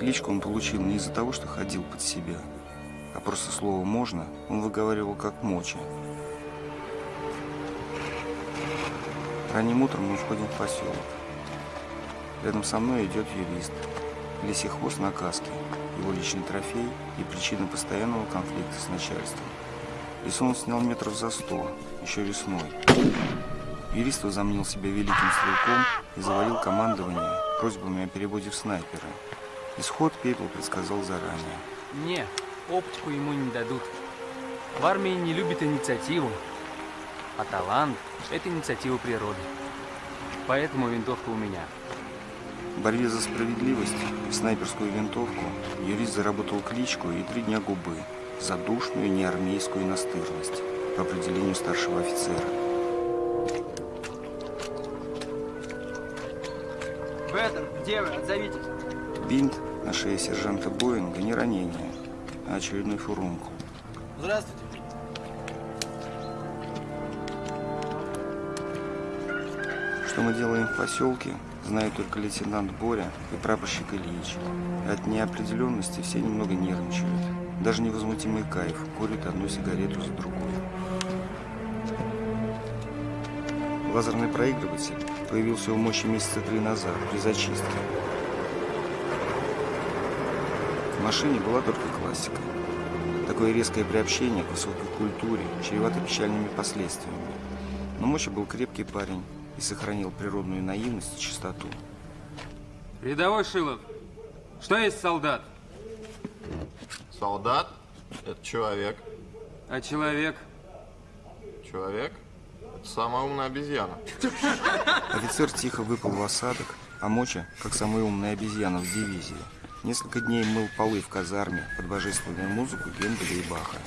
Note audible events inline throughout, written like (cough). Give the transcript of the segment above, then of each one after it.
Кличку он получил не из-за того, что ходил под себя, а просто слово «можно» он выговаривал как моча. Ранним утром мы входим в поселок. Рядом со мной идет юрист. Лисихвост на каске, его личный трофей и причина постоянного конфликта с начальством. Лесу он снял метров за сто, еще весной. Юрист возомнил себя великим стрелком и завалил командование просьбами о переводе в снайпера. Исход Пепел предсказал заранее. Не, оптику ему не дадут. В армии не любят инициативу, а талант – это инициатива природы. Поэтому винтовка у меня. В борьбе за справедливость и снайперскую винтовку юрист заработал кличку и три дня губы за душную неармейскую настырность по определению старшего офицера. Беттер, где вы? Отзовитесь. Бинт на шее сержанта Боинга не ранение, а очередной фурункул. Здравствуйте. Что мы делаем в поселке, знает только лейтенант Боря и прапорщик Ильич. От неопределенности все немного нервничают. Даже невозмутимый кайф курит одну сигарету за другой. Лазерный проигрыватель появился у мощи месяца три назад при зачистке. В машине была только классика. Такое резкое приобщение к высокой культуре чревато печальными последствиями. Но Моча был крепкий парень и сохранил природную наивность и чистоту. Рядовой Шилов, что есть солдат? Солдат – это человек. А человек? Человек – это самая умная обезьяна. Офицер тихо выпал в осадок, а Моча, как самая умная обезьяна в дивизии, несколько дней мыл полы в казарме под божественную музыку Генделя и Баха.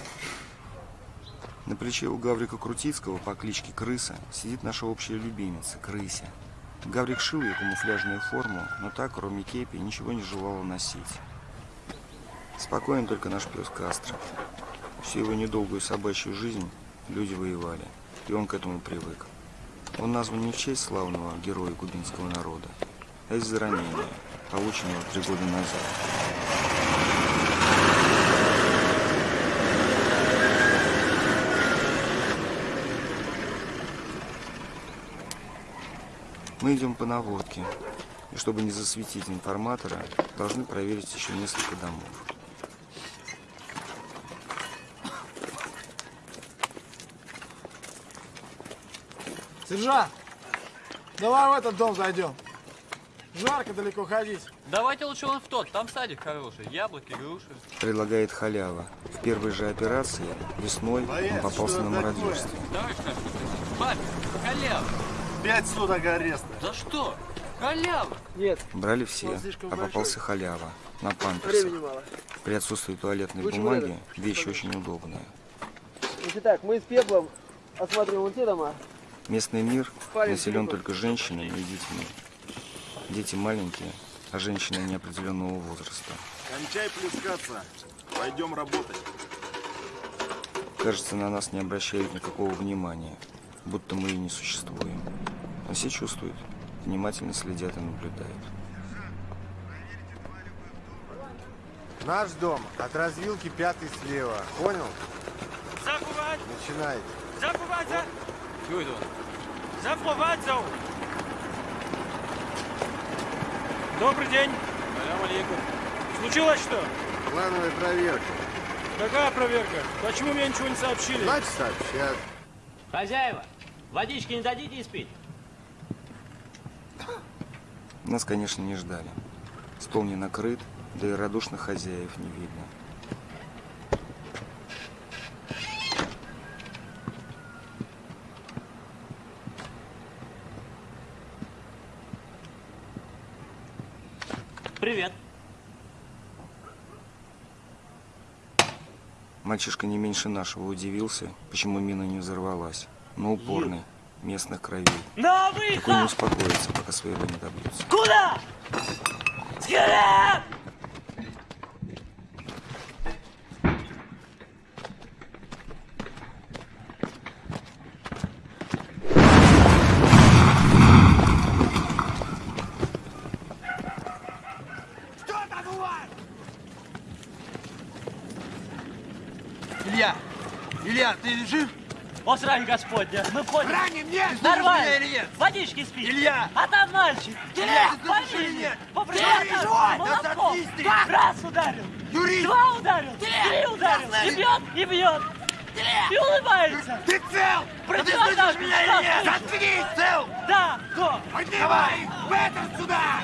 На плече у Гаврика Крутицкого по кличке Крыса сидит наша общая любимица – Крыся. Гаврик шил ей камуфляжную форму, но так, кроме кепи, ничего не желала носить. Спокоен только наш пес Кастро. Всю его недолгую собачью жизнь люди воевали, и он к этому привык. Он назван не в честь славного героя кубинского народа, а из-за ранения, полученного три года назад. Мы идем по наводке, и чтобы не засветить информатора, должны проверить еще несколько домов. Сержант, давай в этот дом зайдем. Жарко далеко ходить. Давайте лучше вон в тот, там садик хороший, яблоки, груши. Предлагает халява. В первой же операции весной он попался на мародерство. Товарищ папе, халява. Пять суток ареста. За что? Халява. Нет, Брали все, а попался большой. халява. На времени памперсах. мало. При отсутствии туалетной Лучше бумаги вещь очень удобная. Значит так, мы с Пеплом осматриваем вон те дома. Местный мир Парень населен только женщинами и детьми. Дети маленькие, а женщины неопределенного возраста. Кончай плескаться. Пойдем работать. Кажется, на нас не обращают никакого внимания, будто мы и не существуем. Но все чувствуют, внимательно следят и наблюдают. Наш дом от развилки пятый слева. Понял? Заховать! Начинайте. Заховать! Чего это он? Добрый день! Салям алейкум. Случилось что? Плановая проверка. Какая проверка? Почему мне ничего не сообщили? Значит, сообщат. Хозяева, водички не дадите испить? Нас, конечно, не ждали. Стол не накрыт, да и радушных хозяев не видно. Привет. Мальчишка не меньше нашего удивился, почему мина не взорвалась. Но упорный, местных кровей. На Такой не выход! успокоится, пока своего не добьется. Куда? Скорее! Илья, ты жив? О, срань Господня, мы входим. Ранен, нет! Нормально. меня или нет? Водички спи. Илья! А там мальчик. Илья, ты или нет? Живой? Да! Раз ударил. Юрий! Два ударил. Три ударил. И бьет, и бьет. И улыбается. Ты цел! Про Да ты меня или нет? Заткнись, цел! Да, кто? Давай! В этом сюда!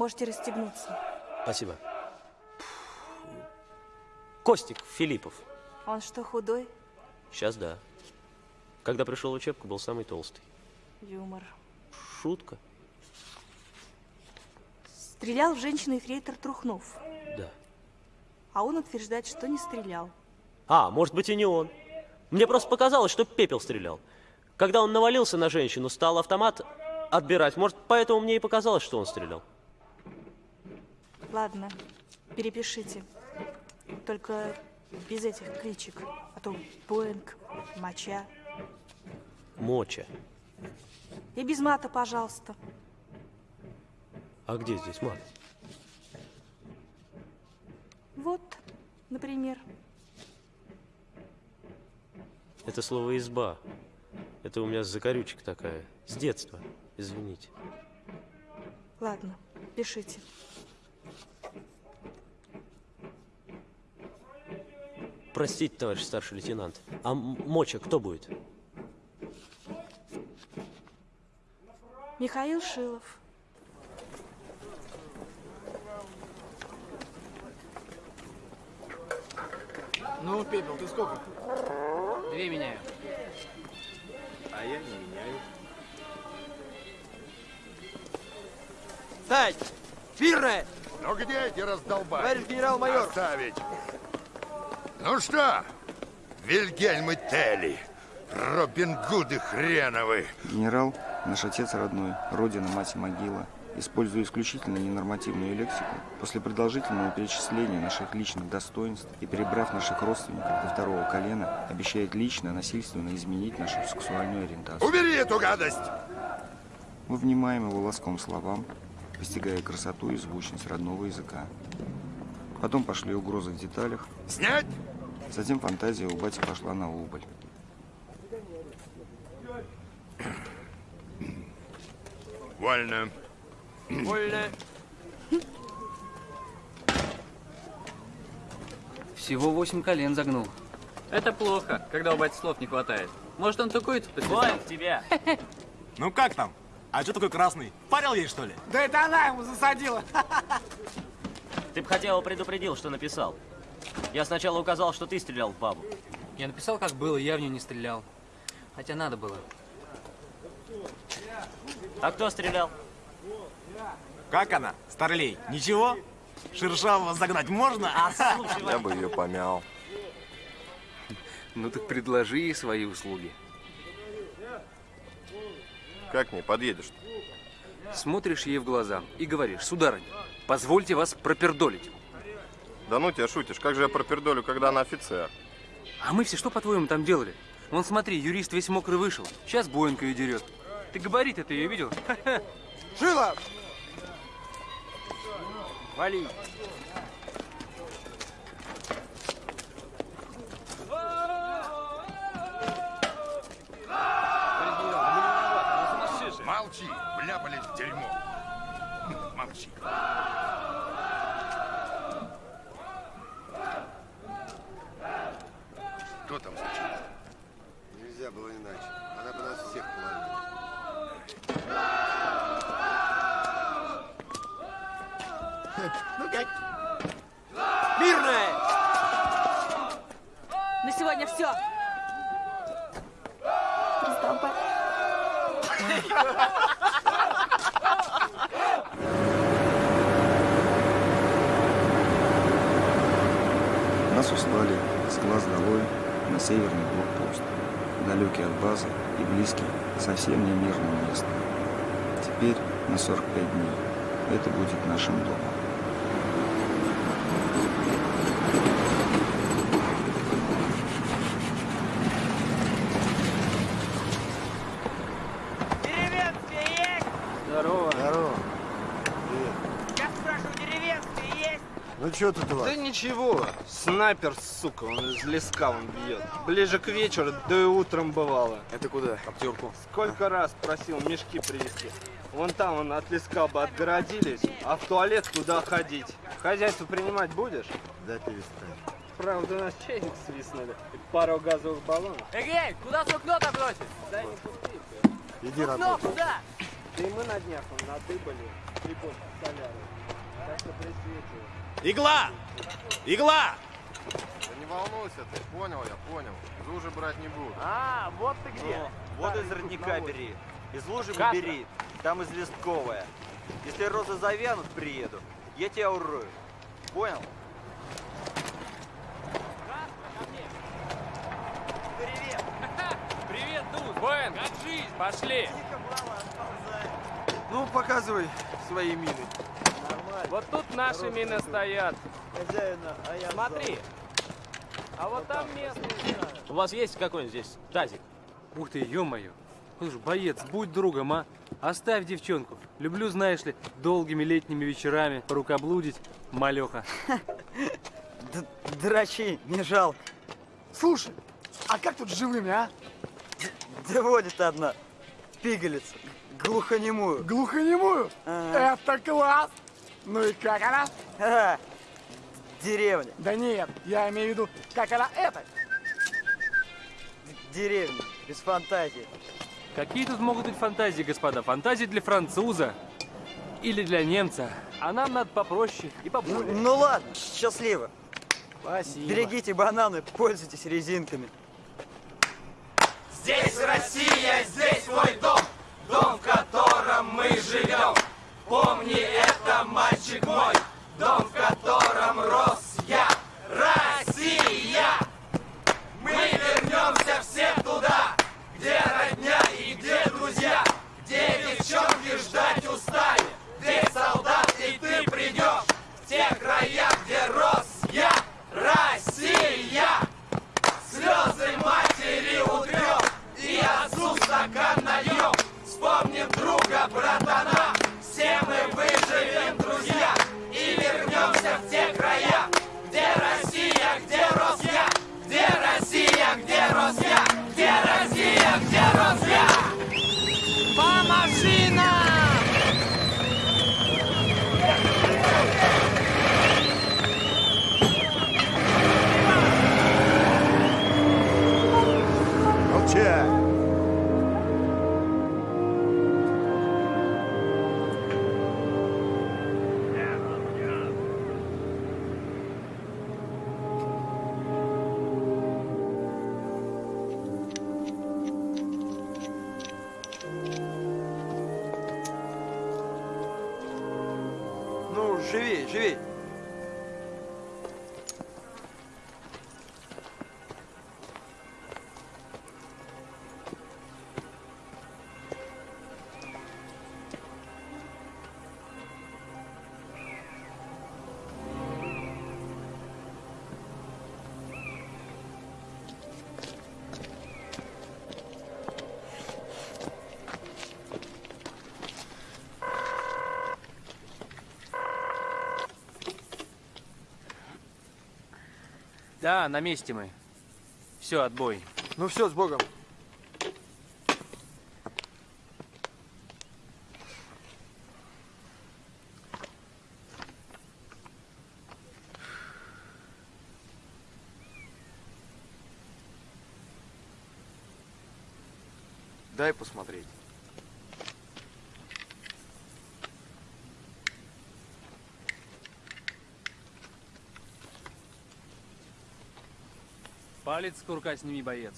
Можете расстегнуться. Спасибо. Костик Филиппов. Он что, худой? Сейчас да. Когда пришел в учебку, был самый толстый. Юмор. Шутка? Стрелял в женщину эфрейтор Трухнов. Да. А он утверждает, что не стрелял. А, может быть и не он. Мне просто показалось, что пепел стрелял. Когда он навалился на женщину, стал автомат отбирать. Может, поэтому мне и показалось, что он стрелял. Ладно, перепишите. Только без этих кличек. А то Боинг, Моча. Моча. И без мата, пожалуйста. А где здесь мат? Вот, например. Это слово «изба». Это у меня закорючка такая. С детства. Извините. Ладно, пишите. Простите, товарищ старший лейтенант. А моча кто будет? Михаил Шилов. Ну, Пепел, ты сколько? Две меняю. А я не меняю. Стать! Фирная! Ну где эти раздолбали? Товарищ генерал-майор! Оставить. Ну что, Вильгельмы Телли, Робин Гуды хреновы. Генерал, наш отец родной, родина, мать и могила, используя исключительно ненормативную лексику, после продолжительного перечисления наших личных достоинств и перебрав наших родственников до второго колена, обещает лично, насильственно изменить нашу сексуальную ориентацию. Убери эту гадость! Мы внимаем его ласком словам, постигая красоту и звучность родного языка. Потом пошли угрозы в деталях. Снять! Затем фантазия у бати пошла на убыль. Вольно. Вольно. Всего восемь колен загнул. Это плохо, когда у бати слов не хватает. Может, он такой тут Вон тебя! Ну как там? А что такой красный? Парил ей, что ли? Да это она ему засадила. Ты бы хотя бы предупредил, что написал. Я сначала указал, что ты стрелял в бабу. Я написал, как было, я в нее не стрелял. Хотя надо было. А кто стрелял? Как она? Старлей, ничего? Шершавого загнать можно? А, слушай, Я бы ее помял. Ну так предложи ей свои услуги. Как не подъедешь? Смотришь ей в глаза и говоришь, сударыня, позвольте вас пропердолить. Да ну тебя шутишь, как же я пропердолю, когда она офицер? А мы все что, по-твоему, там делали? Вон смотри, юрист весь мокрый вышел. Сейчас Боинка ее дерет. Ты габарит это ее видел? Шилов! Вали. Молчи, вляпались в дерьмо. Молчи. Что там случилось? Нельзя было иначе. Она бы нас всех половила. Ну как? Мирная! На сегодня все. Нас услали с глаз долой северный блокпост, далекий от базы и близкий совсем не мирному месту. Теперь на 45 дней это будет нашим домом. Что тут у вас? Да ничего, снайпер, сука, он из леска он бьет. Ближе к вечеру, да и утром бывало. Это куда? Коптерку. Сколько раз просил мешки привезти. Вон там он от леска бы отгородились, а в туалет куда ходить? Хозяйство принимать будешь? Да перестань. Правда, у нас чайник свистнули и пару газовых баллонов. Эгей, куда сукно-то бросить? Дай не пусти. Иди Сукно, работай. куда? Да и мы на днях он надыбали и после соляры. Так что присветил. Игла! Игла! Да не волнуйся ты, понял я, понял. Зужи брать не буду. А, вот ты где. Вот из родника бери, из лужи Каша. бери, там из листковая. Если розы завянут, приеду, я тебя урою. Понял? Привет! (laughs) Привет, Дуд! Боин, как жизнь? Пошли! Ну, показывай свои мины. Вот тут наши мины стоят. Хозяина, а я Смотри. А вот там местные. У вас есть какой-нибудь здесь тазик? Ух ты, ё-моё. Слушай, боец, будь другом, а? Оставь девчонку. Люблю, знаешь ли, долгими летними вечерами порукоблудить, малёха. (laughs) Драчи, не жалко. Слушай, а как тут с живыми, а? Да водит одна, пигалица, глухонемую. Глухонемую? Ага. Это класс! Ну и как она? (laughs) Деревня, Да нет, я имею в виду, как она это? деревня, без фантазии. Какие тут могут быть фантазии, господа? Фантазии для француза или для немца. А нам надо попроще и Ну, поболее. ну ладно, счастливо. Спасибо. Берегите бананы, пользуйтесь резинками. Здесь Россия, здесь твой дом, дом, в котором мы живем. Помни это, мальчик мой, дом, в котором рос я. Россия! Мы вернемся все туда, где родня и где друзья, где девчонки ждать устали, где солдат и ты придешь, в те края, где рос я. Россия! Слезы матери утрем И отцу стакан нальем Где рос? Где Россия, где рос я? Помаши! Молчать! 曲臂 На месте мы. Все, отбой. Ну все, с Богом. Дай посмотреть. Палец с курка сними, боец.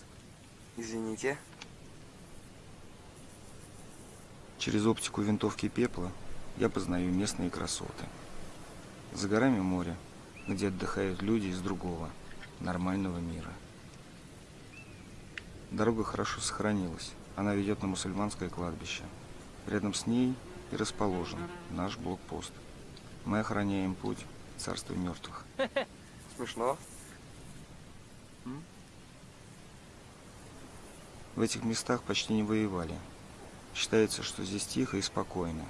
Извините. Через оптику винтовки пепла я познаю местные красоты. За горами море, где отдыхают люди из другого, нормального мира. Дорога хорошо сохранилась. Она ведет на мусульманское кладбище. Рядом с ней и расположен наш блокпост. Мы охраняем путь в царство мертвых. Смешно. В этих местах почти не воевали. Считается, что здесь тихо и спокойно.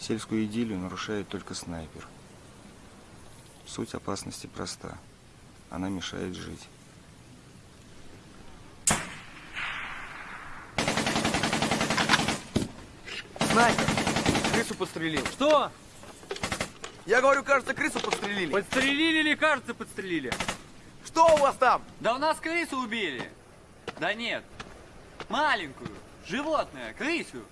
Сельскую идиллию нарушает только снайпер. Суть опасности проста. Она мешает жить. Снайпер! Крысу подстрелил. Что? Я говорю, кажется, крысу подстрелили. Подстрелили или кажется подстрелили? Что у вас там? Да у нас крысу убили. Да нет. Маленькую. Животное. Крысу.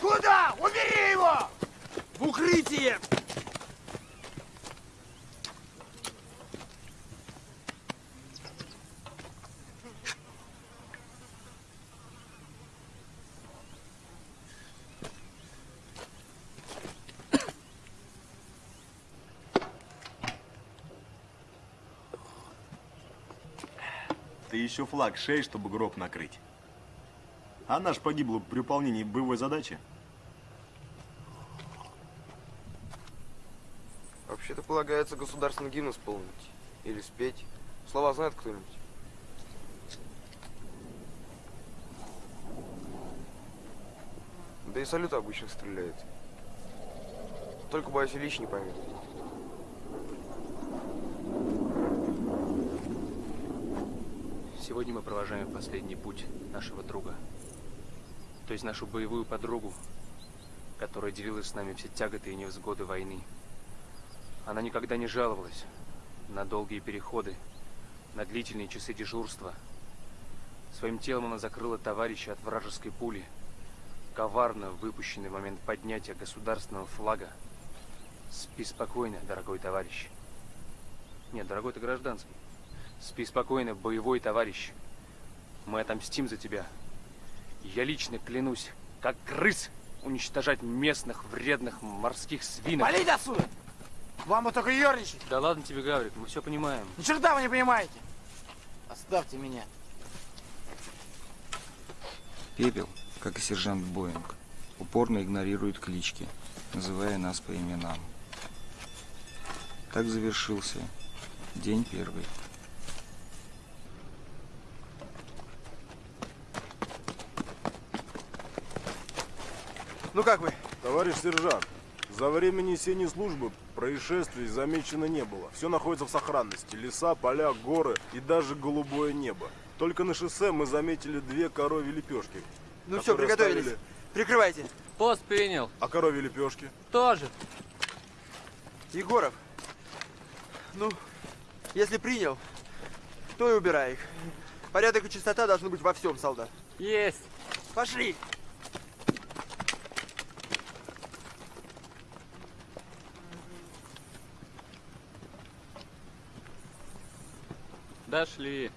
Куда? Убери его! В укрытие! Ты еще флаг шеи, чтобы гроб накрыть. А наш погибла при выполнении боевой задачи. Вообще-то полагается государственный гимн исполнить. Или спеть. Слова знает кто-нибудь? Да и салют обычно стреляет. Только, боюсь, Ильич не поймет. Сегодня мы провожаем последний путь нашего друга. То есть нашу боевую подругу, которая делилась с нами все тяготы и невзгоды войны. Она никогда не жаловалась на долгие переходы, на длительные часы дежурства. Своим телом она закрыла товарища от вражеской пули, коварно выпущенный в момент поднятия государственного флага. Спи спокойно, дорогой товарищ. Нет, дорогой ты гражданский. Спи спокойно, боевой товарищ. Мы отомстим за тебя. Я лично клянусь, как крыс, уничтожать местных вредных морских свинок. Валите отсюда! Вам бы только ерничать. Да ладно тебе, Гаврик, мы все понимаем. Ни черта вы не понимаете. Оставьте меня. Пепел, как и сержант Боинг, упорно игнорирует клички, называя нас по именам. Так завершился день первый. Ну как вы? Товарищ сержант, за время несения службы происшествий замечено не было. Все находится в сохранности. Леса, поля, горы и даже голубое небо. Только на шоссе мы заметили две коровьи лепешки. Ну все, приготовились. оставили- Прикрывайте. Пост принял. А коровьи лепешки? Тоже. Егоров. Ну, если принял, то и убирай их. Порядок и чистота должны быть во всем, солдат. Есть. Пошли. Дошли.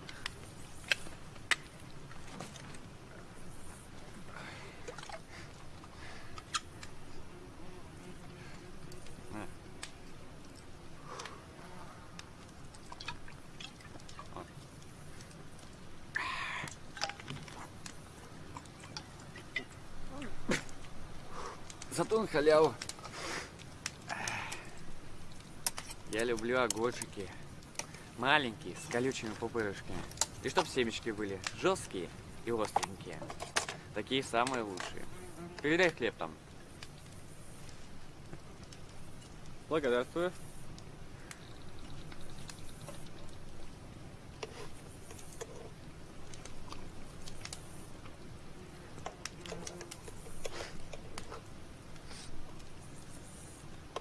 Зато он халяву. Я люблю огурчики. Маленькие, с колючими пупырышками. И чтоб семечки были жесткие и остренькие. Такие самые лучшие. Передай хлеб там. Благодарствую.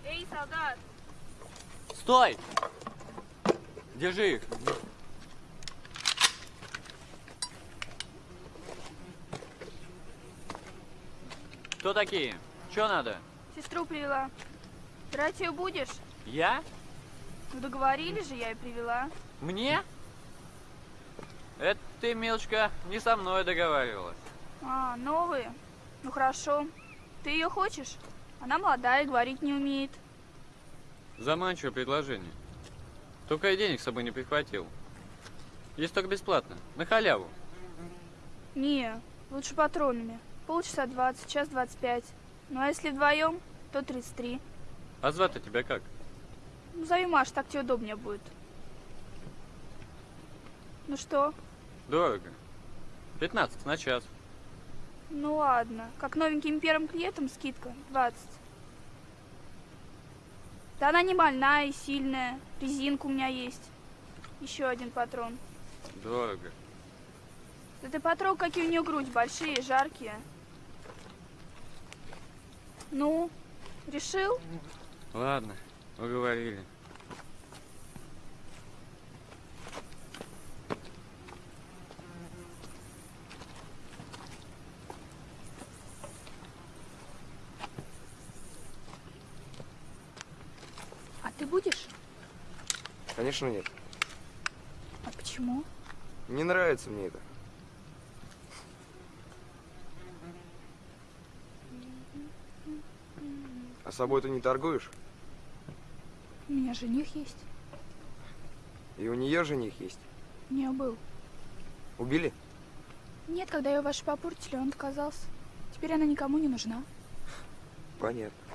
Эй, солдат! Стой! Держи их. Кто такие? Что надо? Сестру привела. Драть ее будешь? Я? Ну договорились же, я и привела. Мне? Это ты, милочка, не со мной договаривалась. А, новые? Ну хорошо. Ты ее хочешь? Она молодая, говорить не умеет. Заманчивое предложение. Только я денег с собой не прихватил. Есть только бесплатно, на халяву. Не, лучше патронами. Полчаса 20, час 25. Ну а если вдвоем, то 33. А звать-то тебя как? Ну зови Маш, так тебе удобнее будет. Ну что? Дорого. 15 на час. Ну ладно. Как новеньким первым клиентам скидка 20. Да она не больная и сильная. Резинка у меня есть. Еще один патрон. Дорого. Да ты потрогай, какие у нее грудь большие, жаркие. Ну, решил? Ладно, уговорили. А ты будешь? Конечно, нет. А почему? Не нравится мне это. А собой ты не торгуешь? У меня жених есть. И у нее жених есть. У нее был. Убили? Нет, когда ее ваши попортили, он отказался. Теперь она никому не нужна. Понятно.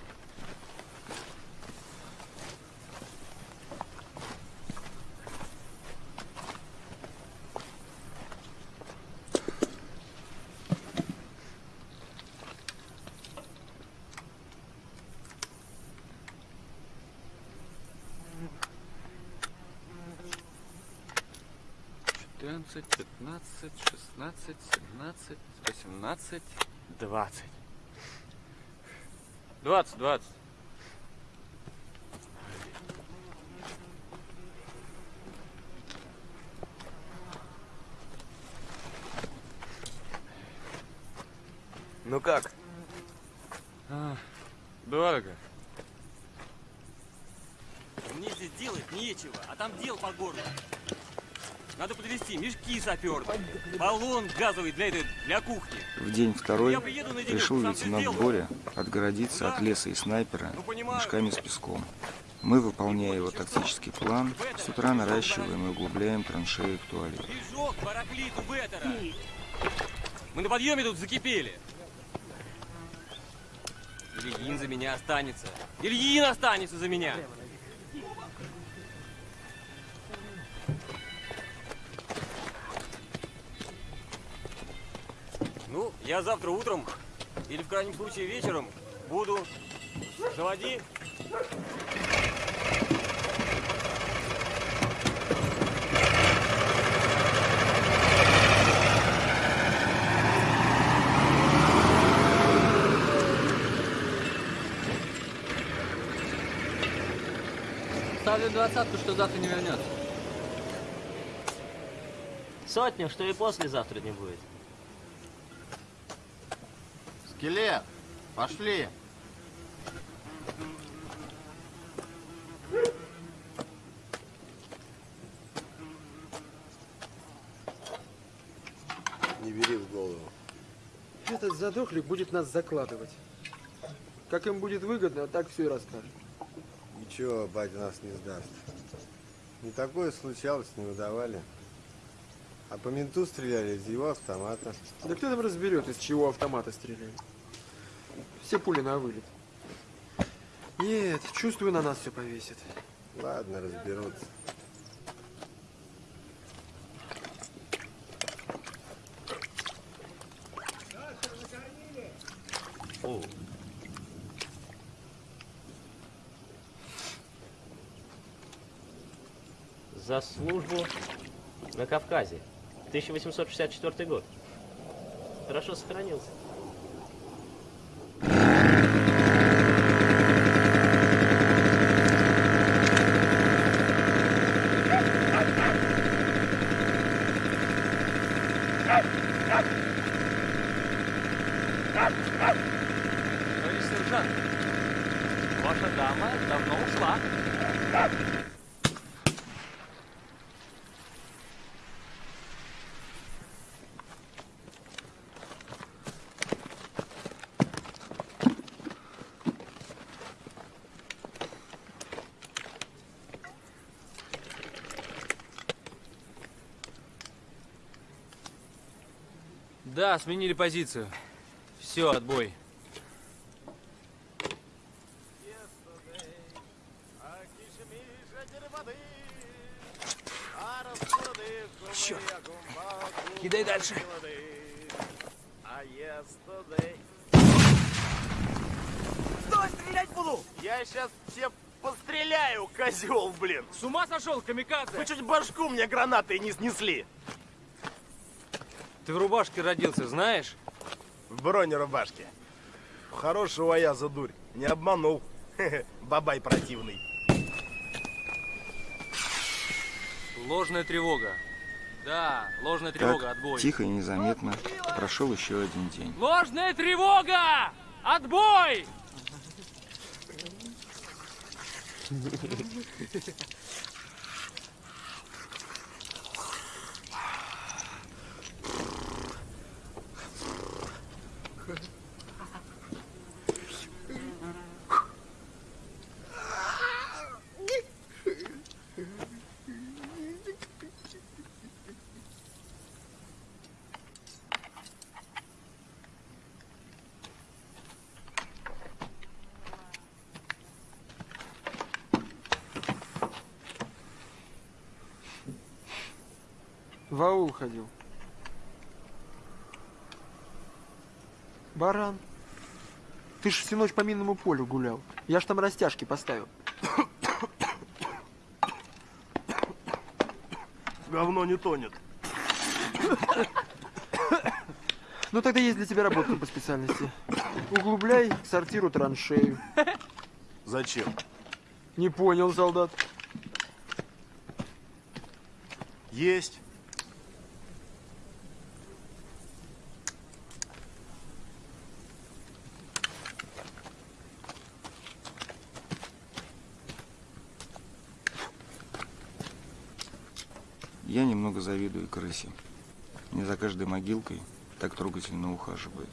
16, 17, 18, 20. 20, 20. Ну как? А, дорого. Мне здесь делать нечего, а там дел по городу. Подвести мешки саперные, баллон газовый для этой, для кухни. В день второй решил лейтенант. Боря отгородиться от леса и снайпера мешками с песком. Мы, выполняя его тактический план, с утра наращиваем и углубляем траншеи к туалету. Мы на подъеме тут закипели. Ильин за меня останется. Ильин останется за меня. Ну, я завтра утром или в крайнем случае вечером буду. Заводи. Ставлю двадцатку, что завтра не вернется. Сотню, что и послезавтра не будет. Скелет, пошли. Не бери в голову. Этот задохлик будет нас закладывать. Как им будет выгодно, так все и расскажет. Ничего, батя нас не сдаст. Не такое случалось, не выдавали. А по менту стреляли из его автомата. Да кто там разберет, из чего автомата стреляют? Все пули на вылет. Нет, чувствую, на нас все повесит. Ладно, разберутся. О. За службу на Кавказе. 1864 год. Хорошо сохранился. Товарищ сержант, ваша дама давно ушла. Да, сменили позицию. Все, отбой. Черт. Кидай дальше. Стой, стрелять буду! Я сейчас все постреляю, козел, блин! С ума сошел, камикадзе? Вы чуть башку мне гранатой не снесли. Ты в рубашке родился, знаешь? В бронерубашке. Хорошего я за дурь. Не обманул. (laughs) Бабай противный. Ложная тревога. Да, ложная тревога, Так, отбой. тихо и незаметно прошел еще один день. Ложная тревога! Отбой! (laughs) В аул ходил. Баран. Ты ж всю ночь по минному полю гулял. Я ж там растяжки поставил. Говно не тонет. Ну тогда есть для тебя работа по специальности. Углубляй сортиру траншею. Зачем? Не понял, солдат. Есть. Я немного крысе. Не за каждой могилкой так трогательно ухаживают.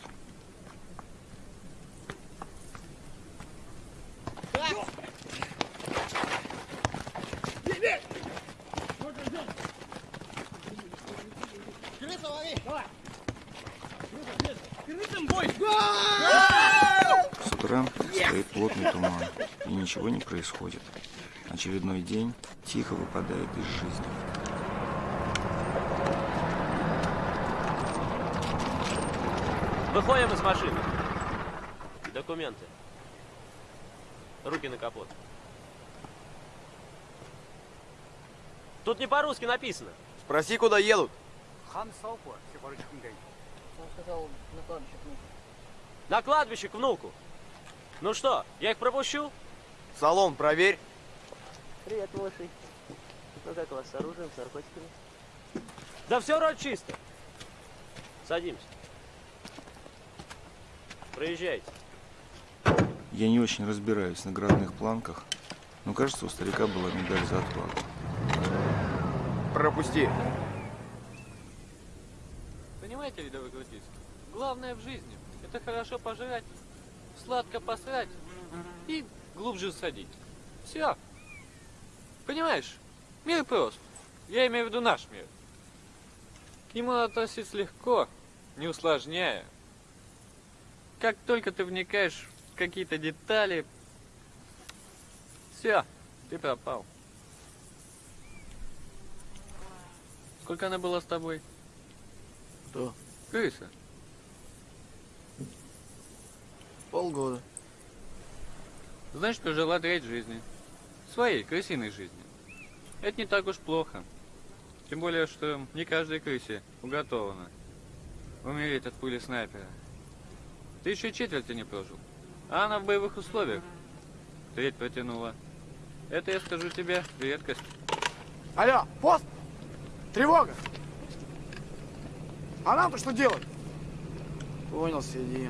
С утра стоит плотный туман, и ничего не происходит. Очередной день тихо выпадает из жизни. Выходим из машины. Документы. Руки на капот. Тут не по-русски написано. Спроси, куда едут. Он сказал на кладбище к внуку. На кладбище к внуку. Ну что, я их пропущу? Салон проверь. Привет, лошадь. Ну как у вас с оружием, с наркотиками? Да все вроде чисто. Садимся. Проезжайте. Я не очень разбираюсь в наградных планках, но кажется, у старика была медаль за отвагу. Пропусти. Понимаете, рядовой гвардейский? Главное в жизни – это хорошо пожрать, сладко посрать и глубже садить. Все. Понимаешь? Мир прост. Я имею в виду наш мир. К нему относиться легко, не усложняя. Как только ты вникаешь в какие-то детали, все, ты пропал. Сколько она была с тобой? Кто? Крыса. Полгода. Значит, прожила треть жизни. Своей, крысиной жизни. Это не так уж плохо. Тем более, что не каждой крысе уготовано умереть от пули снайпера. Ты еще четверти не прожил. А она в боевых условиях. Треть протянула. Это, я скажу тебе, редкость. Алло, пост! Тревога! А нам-то что делать? Понял, сиди.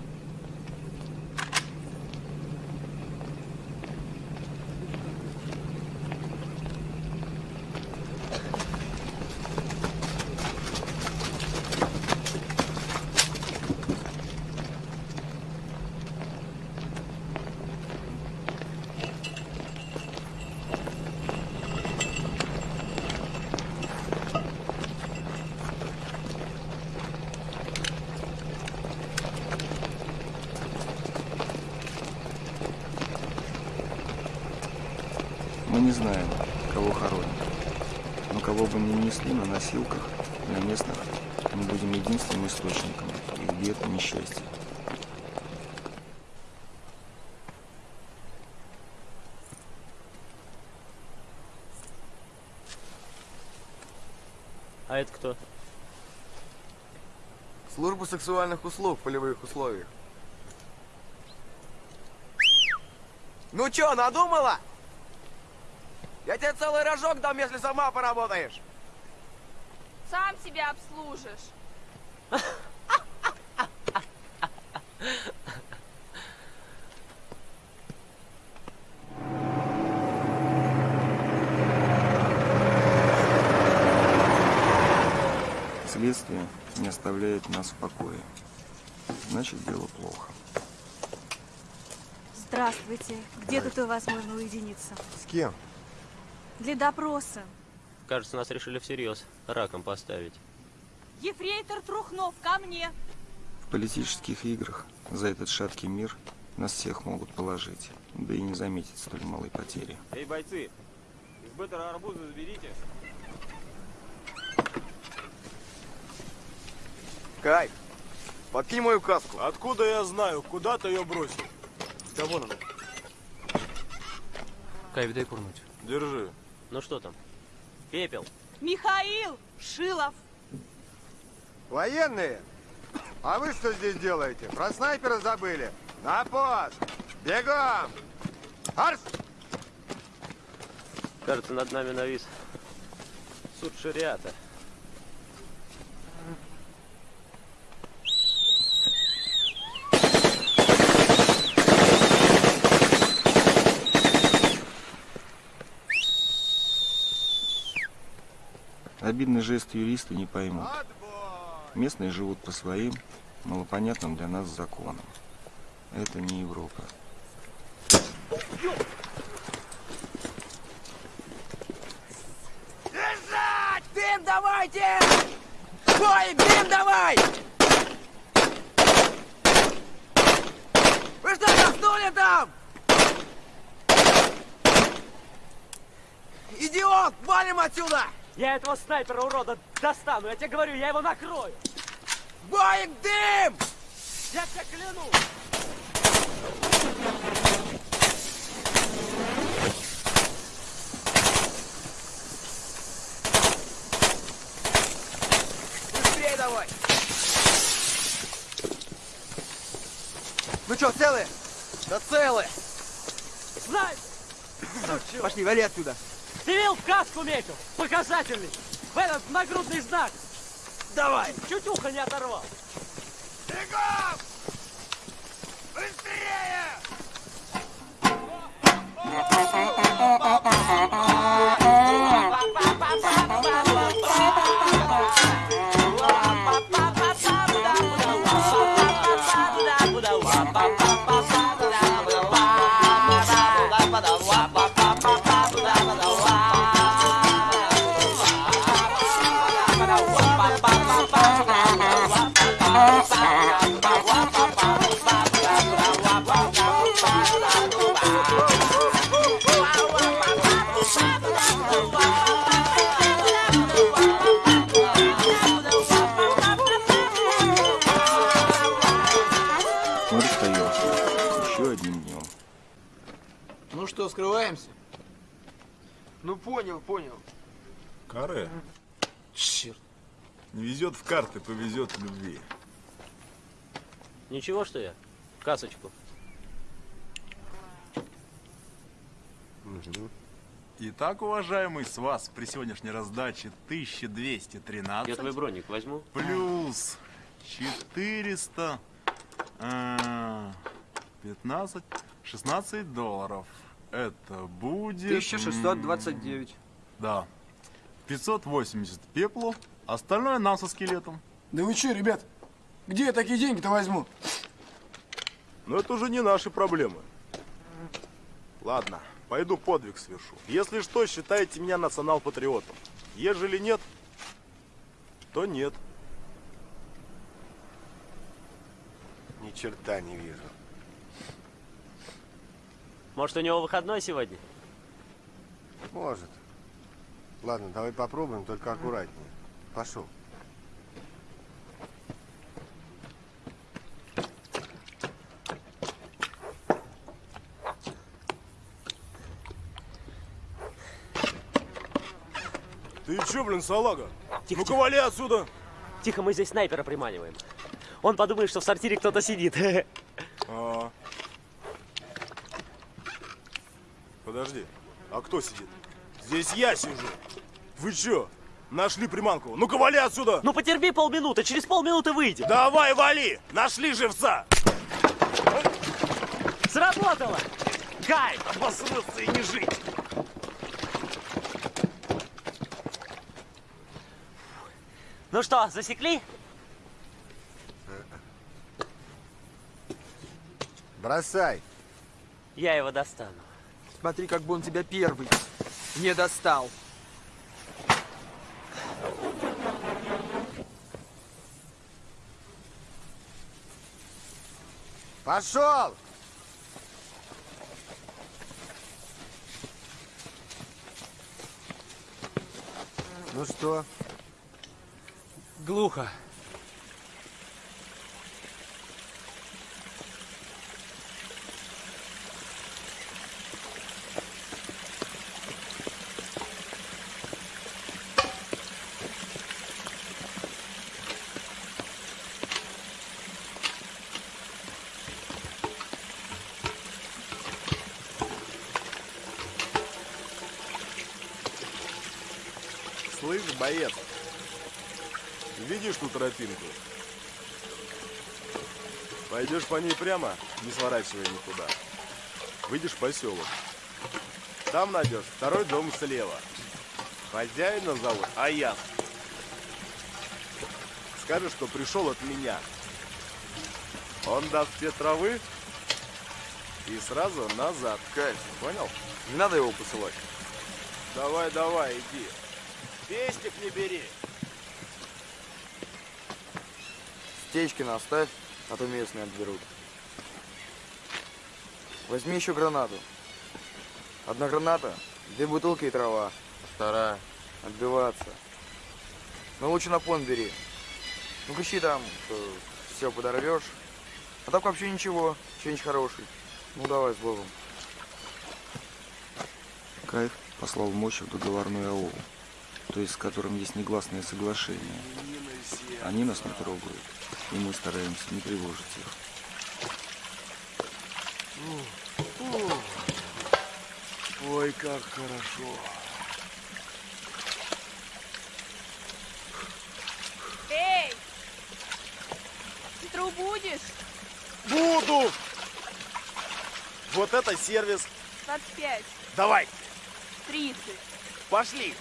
Мы не знаем, кого хоронят. Но кого бы ни несли на носилках, на местных, мы будем единственным источником их бед и несчастья. А это кто? Служба сексуальных услуг в полевых условиях. Ну чё, надумала? Я тебе целый рожок дам, если сама поработаешь. Сам себя обслужишь. Следствие не оставляет нас в покое. Значит, дело плохо. Здравствуйте. Где тут у вас можно уединиться? С кем? Для допроса. Кажется, нас решили всерьез раком поставить. Ефрейтор Трухнов, ко мне. В политических играх за этот шаткий мир нас всех могут положить, да и не заметить столь малой потери. Эй, бойцы, из беттера арбуза заберите. Кайф, подкинь мою каску. Откуда я знаю, куда ты ее бросил? Да вон она. Кайф, дай курнуть. Держи. Ну что там? Пепел. Михаил Шилов. Военные? А вы что здесь делаете? Про снайпера забыли? На пост! Бегом! Арс! Кажется, над нами навис суд шариата. Обидный жест юристы не поймут. Местные живут по своим, малопонятным для нас законам. Это не Европа. Лежать! Дым давайте! Бой, дым давай! Вы что, заснули там? Идиот! Валим отсюда! Я этого снайпера урода достану, я тебе говорю, я его накрою. Боик, дым! Я тебя кляну. Быстрее давай! Ну что, целые? Да целые! Знай! Пошли, вали отсюда! Видел, в каску метил? Показательный. В этот нагрудный знак. Давай! Чуть ухо не оторвал. Бегом! Быстрее! Ba-ba-ba-ba-ba-ba понял, понял. Каре. Черт. Не везет в карты, повезет в любви. Ничего, что я? Касочку. Итак, уважаемый, с вас при сегодняшней раздаче 1213. Я твой броник возьму. Плюс 400... а, 15... 16 долларов. Это будет... 1629. м, Да. 580 пеплу, остальное нам со скелетом. Да вы что, ребят? Где я такие деньги-то возьму? Но это уже не наши проблемы. Ладно, пойду подвиг совершу. Если что, считайте меня национал-патриотом. Ежели нет, то нет. Ни черта не вижу. Может, у него выходной сегодня? Может. Ладно, давай попробуем, только аккуратнее. Пошел. Ты че, блин, салага? Тихо, Ну-ка, вали отсюда! Тихо, мы здесь снайпера приманиваем. Он подумает, что в сортире кто-то сидит. (laughs) А. Подожди, а кто сидит? Здесь я сижу. Вы чё? Нашли приманку. Ну-ка, вали отсюда! Ну потерпи полминуты, через полминуты выйдем. Давай, вали! Нашли живца! Сработало! Кайф! Обосраться и не жить! Ну что, засекли? Бросай. Я его достану. Смотри, как бы он тебя первый не достал. Пошел! Ну что? Глухо. Боец, видишь ту тропинку? Пойдешь по ней прямо, не сворачивая никуда. Выйдешь в поселок. Там найдешь второй дом слева. Хозяина зовут Аян. Скажешь, что пришел от меня. Он даст тебе травы и сразу назад. Кайф. Понял? Не надо его посылать. Давай, давай, иди. Пестик не бери. Стечкина оставь, а то местные отберут. Возьми еще гранату. Одна граната, две бутылки и трава. Вторая. Отбиваться. Но лучше на пон бери. Ну кричи там, что все подорвешь. А так вообще ничего, что-нибудь хороший. Ну давай с Богом. Кайф послал Мощев договорной аул, то есть с которым есть негласное соглашение. Они нас не трогают, и мы стараемся не тревожить их. Ой, как хорошо. Эй! Тру будешь? Буду! Вот это сервис. 25, Давай, 30. пошли.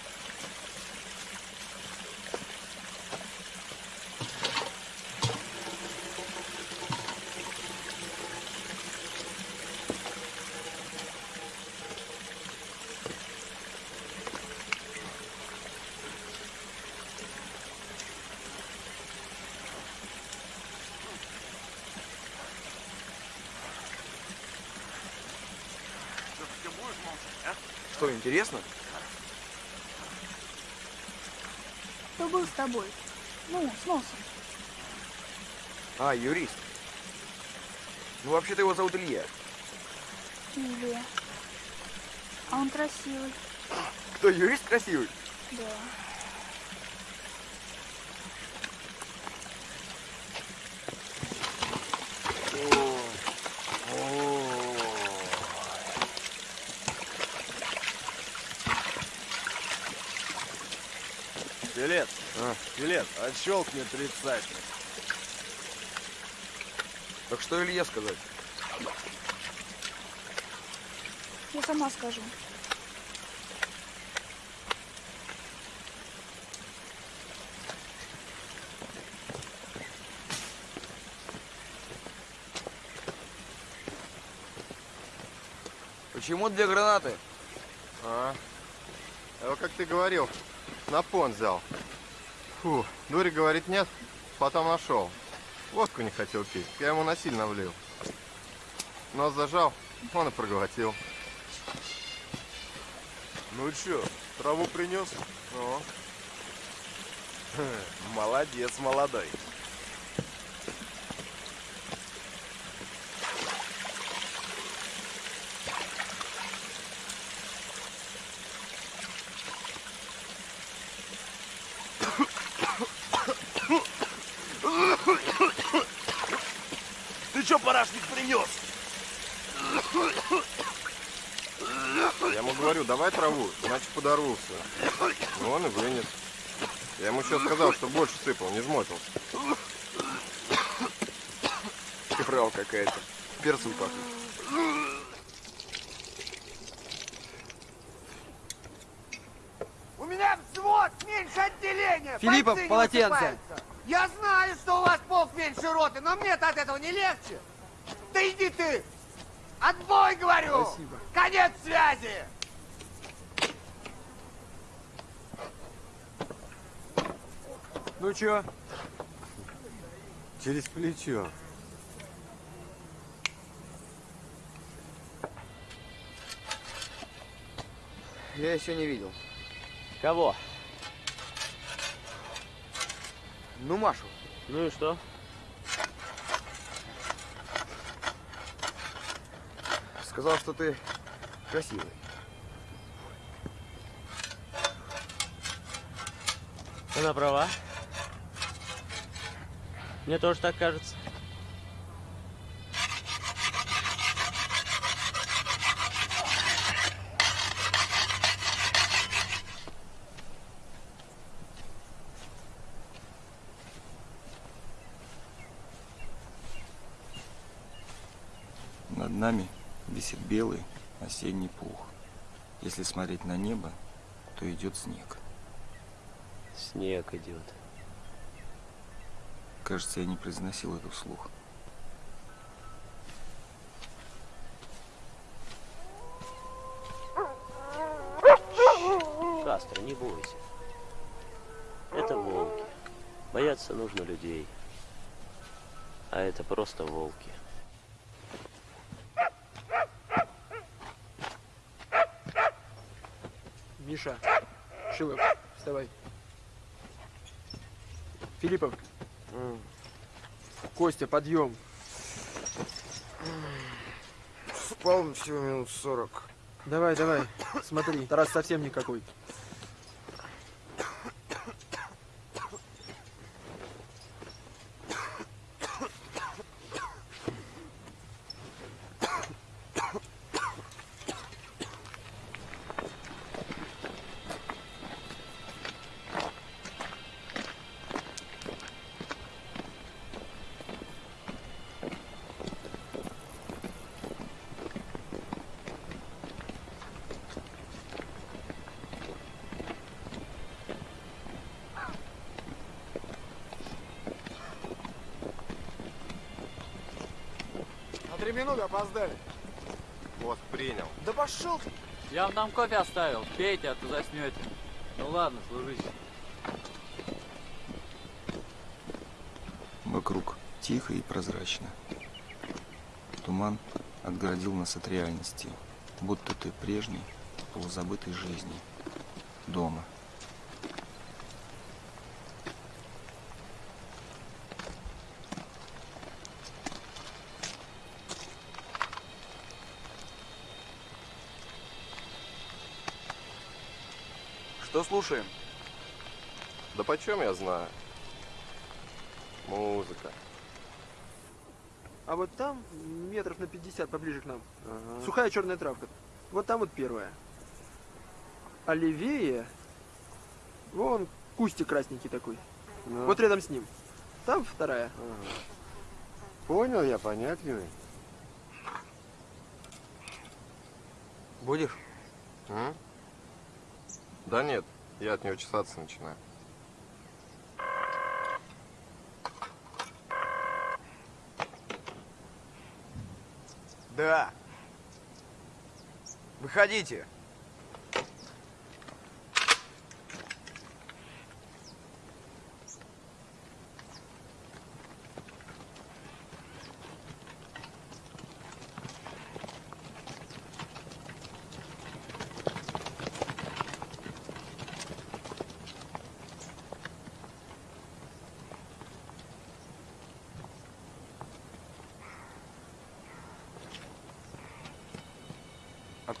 Что, интересно? Кто был с тобой? Ну, с носом. А, юрист. Ну, вообще-то его зовут Илья. Илья. А он красивый. Кто, юрист красивый? Да. А. Билет. Отщелкни тридцатник. Так что Илье сказать? Я сама скажу. Почему две гранаты? А, а как ты говорил, на пон взял. Фу, Дури говорит нет, потом нашел. Водку не хотел пить, я ему насильно влил. Нос зажал, он и проглотил. Ну чё, траву принес? Ну, Молодец, молодой. Ты чё, парашник, принес? я ему говорю, давай траву, иначе подорвался. Ну, он и вынес. Я ему еще сказал, что больше сыпал, не жмотился. Фрау какая-то. Перцем пахнет. У меня взвод меньше отделения. Филиппов, полотенце. Я знаю, что у вас полк меньше роты, но мне-то от этого не легче. Да иди ты. Отбой, говорю. Спасибо. Конец связи. Ну чё? Через плечо. Я еще не видел. Кого? Ну, Машу. Ну и что? Сказал, что ты красивый. Она права. Мне тоже так кажется. Над нами висит белый осенний пух. Если смотреть на небо, то идет снег. Снег идет. Кажется, я не произносил это вслух. Кастро, не бойся. Это волки. Бояться нужно людей. А это просто волки. Миша, Шилов, вставай. Филиппов. Костя, подъем. Спал всего минут сорок. Давай, давай, смотри, Тарас совсем никакой. Там кофе оставил. Пейте, а то заснете. Ну ладно, служите. Вокруг тихо и прозрачно. Туман отгородил нас от реальности, будто ты прежней, полузабытой жизни. Дома. Что слушаем? Да почем я знаю? Музыка. А вот там, метров на 50 поближе к нам, сухая черная травка. Вот там вот первая. А левее, вон кустик красненький такой. Ну. Вот рядом с ним. Там вторая. Понял я, понятливый. Будешь? М? Да нет, я от нее чесаться начинаю. Да. Выходите.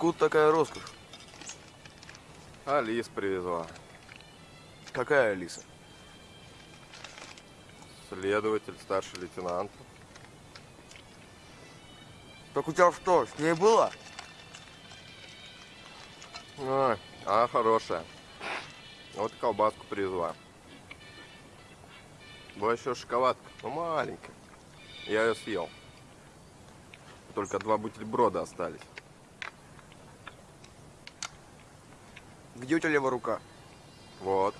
Откуда такая роскошь? Алис привезла. Какая Алиса? Следователь, старший лейтенант. Так у тебя что, с ней было? Ой, а хорошая. Вот колбаску привезла. Была еще шоколадка, но маленькая. Я ее съел. Только два бутерброда остались. Где у тебя левая рука? Вот.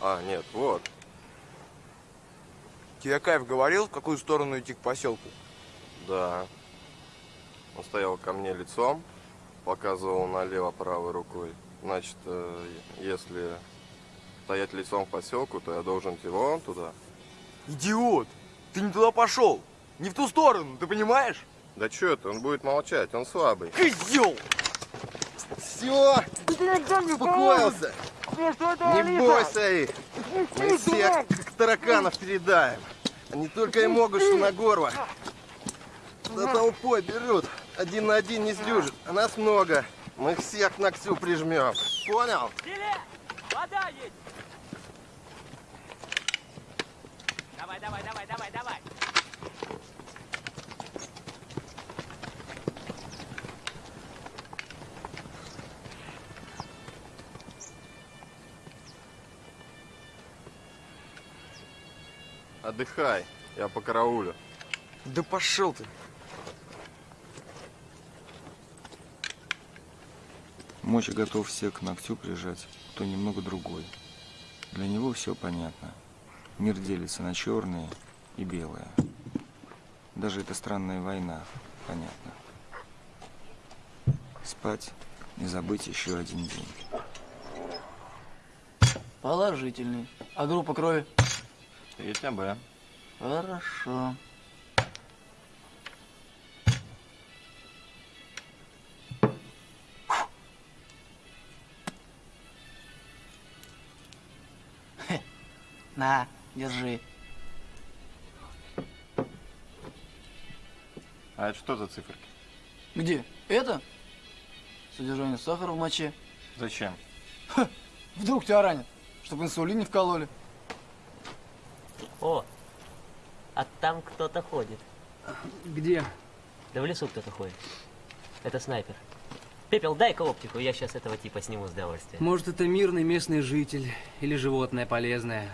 А, нет, вот. Тебе Кайф говорил, в какую сторону идти к поселку? Да. Он стоял ко мне лицом, показывал налево правой рукой. Значит, э, если стоять лицом к поселку, то я должен идти вон туда. Идиот! Ты не туда пошел! Не в ту сторону, ты понимаешь? Да что это, он будет молчать, он слабый. Козел! Все, успокоился. Не бойся их. Мы всех как тараканов передаем. Они только и могут, что на горло. За толпой берут. Один на один не сдюжит. А нас много. Мы всех к ногтю прижмем. Понял? Давай, давай, давай, давай, давай! Отдыхай. Я по караулю. Да пошел ты. Моча готов всех к ногтю прижать, кто немного другой. Для него все понятно. Мир делится на черные и белые. Даже эта странная война понятно. Спать, не забыть еще один день. Положительный. А группа крови? Есть АБ. Хорошо. Хе. На, держи. А это что за циферки? Где? Это? Содержание сахара в моче. Зачем? Вдруг тебя ранят, чтобы инсулин не вкололи. О, а там кто-то ходит. Где? Да в лесу кто-то ходит. Это снайпер. Пепел, дай-ка оптику, я сейчас этого типа сниму с удовольствием. Может, это мирный местный житель или животное полезное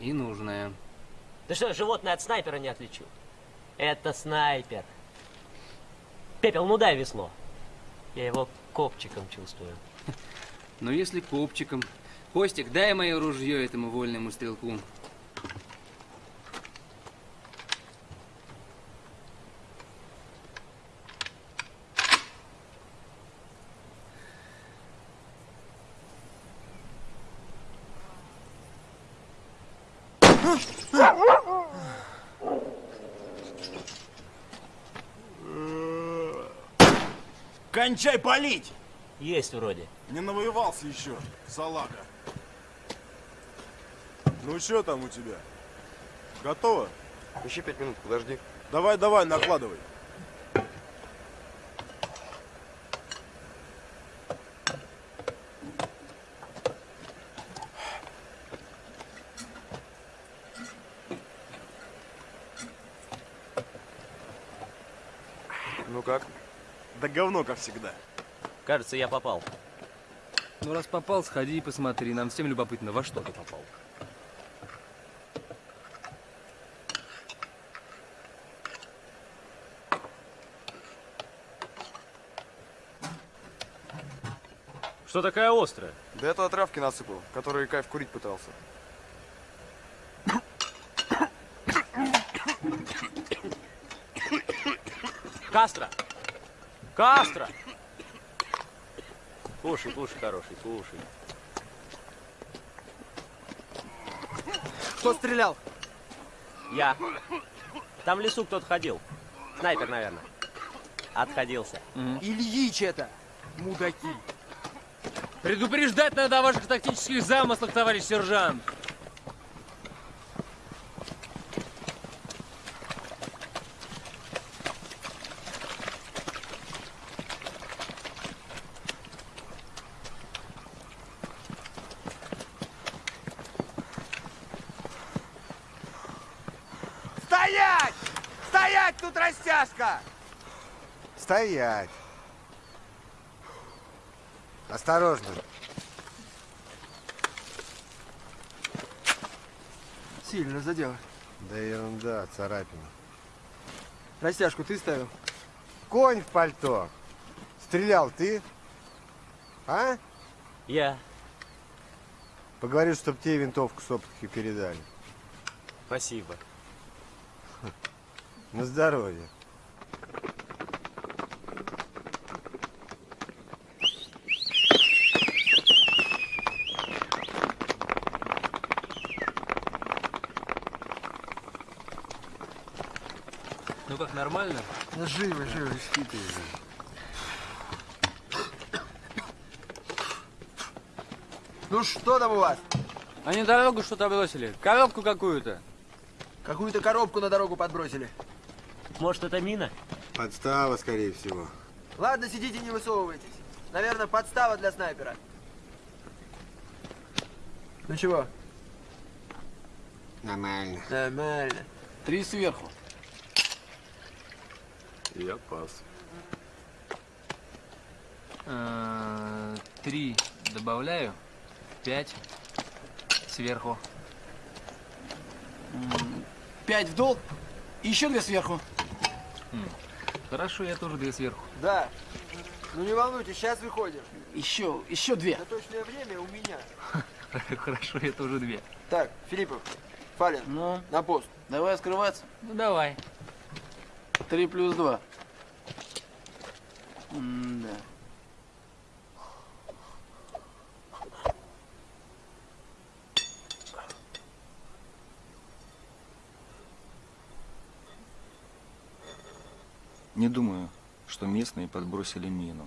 и нужное. Ты что, животное от снайпера не отличу? Это снайпер. Пепел, ну дай весло. Я его копчиком чувствую. (laughs) Но если копчиком. Костик, дай мое ружье этому вольному стрелку. палить? Есть вроде. Не навоевался еще, салага. Ну что там у тебя? Готово? Еще пять минут, подожди. Давай, давай, накладывай. Ну как? Да говно, как всегда. Кажется, я попал. Ну, раз попал, сходи и посмотри. Нам всем любопытно, во что ты попал. Что такая острая? Да это травки насыпал, которые кайф курить пытался. Кастро! Кастро! Кушай, кушай, хороший, кушай. Кто стрелял? Я. Там в лесу кто-то ходил. Снайпер, наверное. Отходился. Ильич это! Мудаки! Предупреждать надо о ваших тактических замыслах, товарищ сержант. Стоять! Стоять, тут растяжка! Стоять. Осторожно. Сильно задел. Да ерунда, царапина. Растяжку ты ставил? Конь в пальто. Стрелял ты? А? Я. Поговорю, чтоб тебе винтовку с оптикой передали. Спасибо. На здоровье. Ну как, нормально? Живы, живы. Ну что там у вас? Они дорогу что-то бросили. Коробку какую-то. Какую-то коробку на дорогу подбросили. Может, это мина? Подстава, скорее всего. Ладно, сидите, не высовывайтесь. Наверное, подстава для снайпера. Ну чего? Нормально. Нормально. Три сверху. Я пас. Э, Три добавляю. Пять. Сверху. Пять в долг. И еще две сверху. Хорошо, я тоже две сверху. Да. Ну не волнуйтесь, сейчас выходим. Еще, еще две. На точное время у меня. (laughs) Хорошо, я тоже две. Так, Филиппов, Фалин, Ну, на пост. давай скрываться. Ну давай. Три плюс два. да. Не думаю, что местные подбросили мину.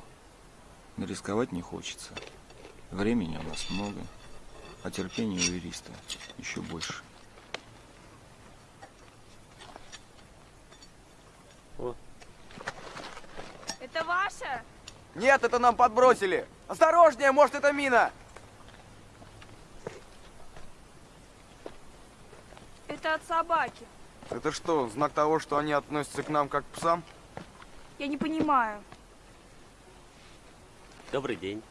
Но рисковать не хочется. Времени у нас много, а терпения у юриста еще больше. Это ваша? Нет, это нам подбросили. Осторожнее, может это мина. Это от собаки. Это что, знак того, что они относятся к нам как к псам? Я не понимаю. Добрый день.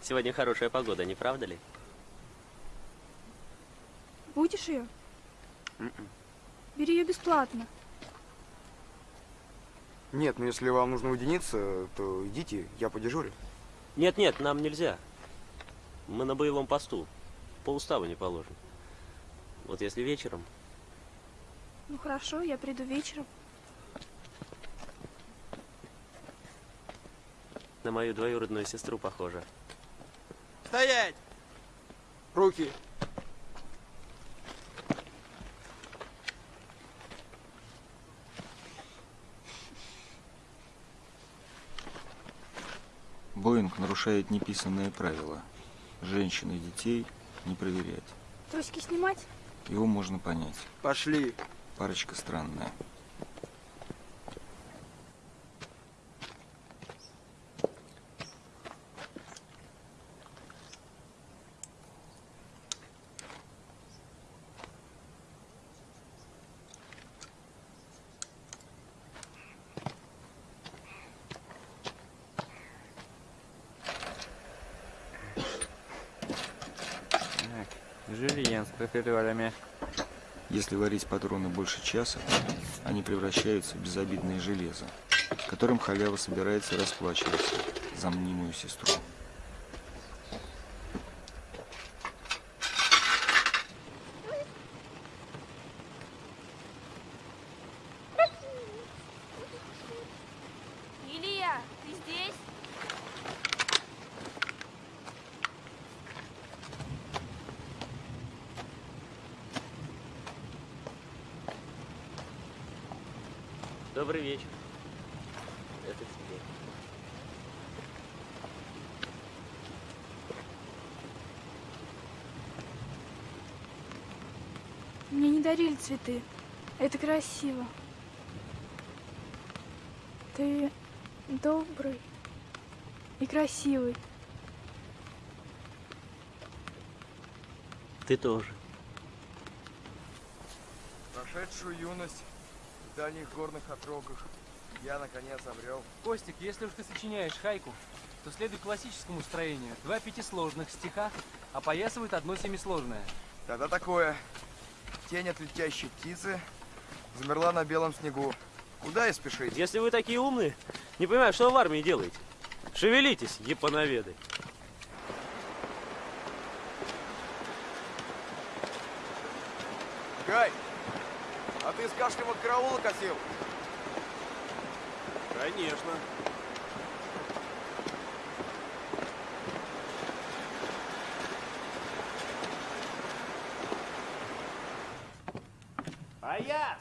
Сегодня хорошая погода, не правда ли? Будешь ее? М-м. Бери ее бесплатно. Нет, ну если вам нужно уединиться, то идите, я подежурю. Нет-нет, нам нельзя. Мы на боевом посту. По уставу не положено. Вот если вечером... Ну хорошо, я приду вечером. На мою двоюродную сестру похоже. Стоять! Руки. Боинг нарушает неписанные правила. Женщин и детей не проверять. Трусики снимать? Его можно понять. Пошли. Парочка странная. Если варить патроны больше часа, они превращаются в безобидное железо, которым халява собирается расплачиваться за мнимую сестру. Илья, ты здесь? Добрый вечер. Это тебе. Мне не дарили цветы. Это красиво. Ты добрый и красивый. Ты тоже. Прошедшую юность в дальних горных отрогах я наконец обрел. Костик, если уж ты сочиняешь хайку, то следуй классическому строению. Два пятисложных стиха опоясывают одно семисложное. Тогда такое. Тень от летящей птицы замерла на белом снегу. Куда и спешить? Если вы такие умные, не понимаю, что вы в армии делаете. Шевелитесь, японоведы. Гай, а ты с кашлем от караула косил? Конечно. Аяс!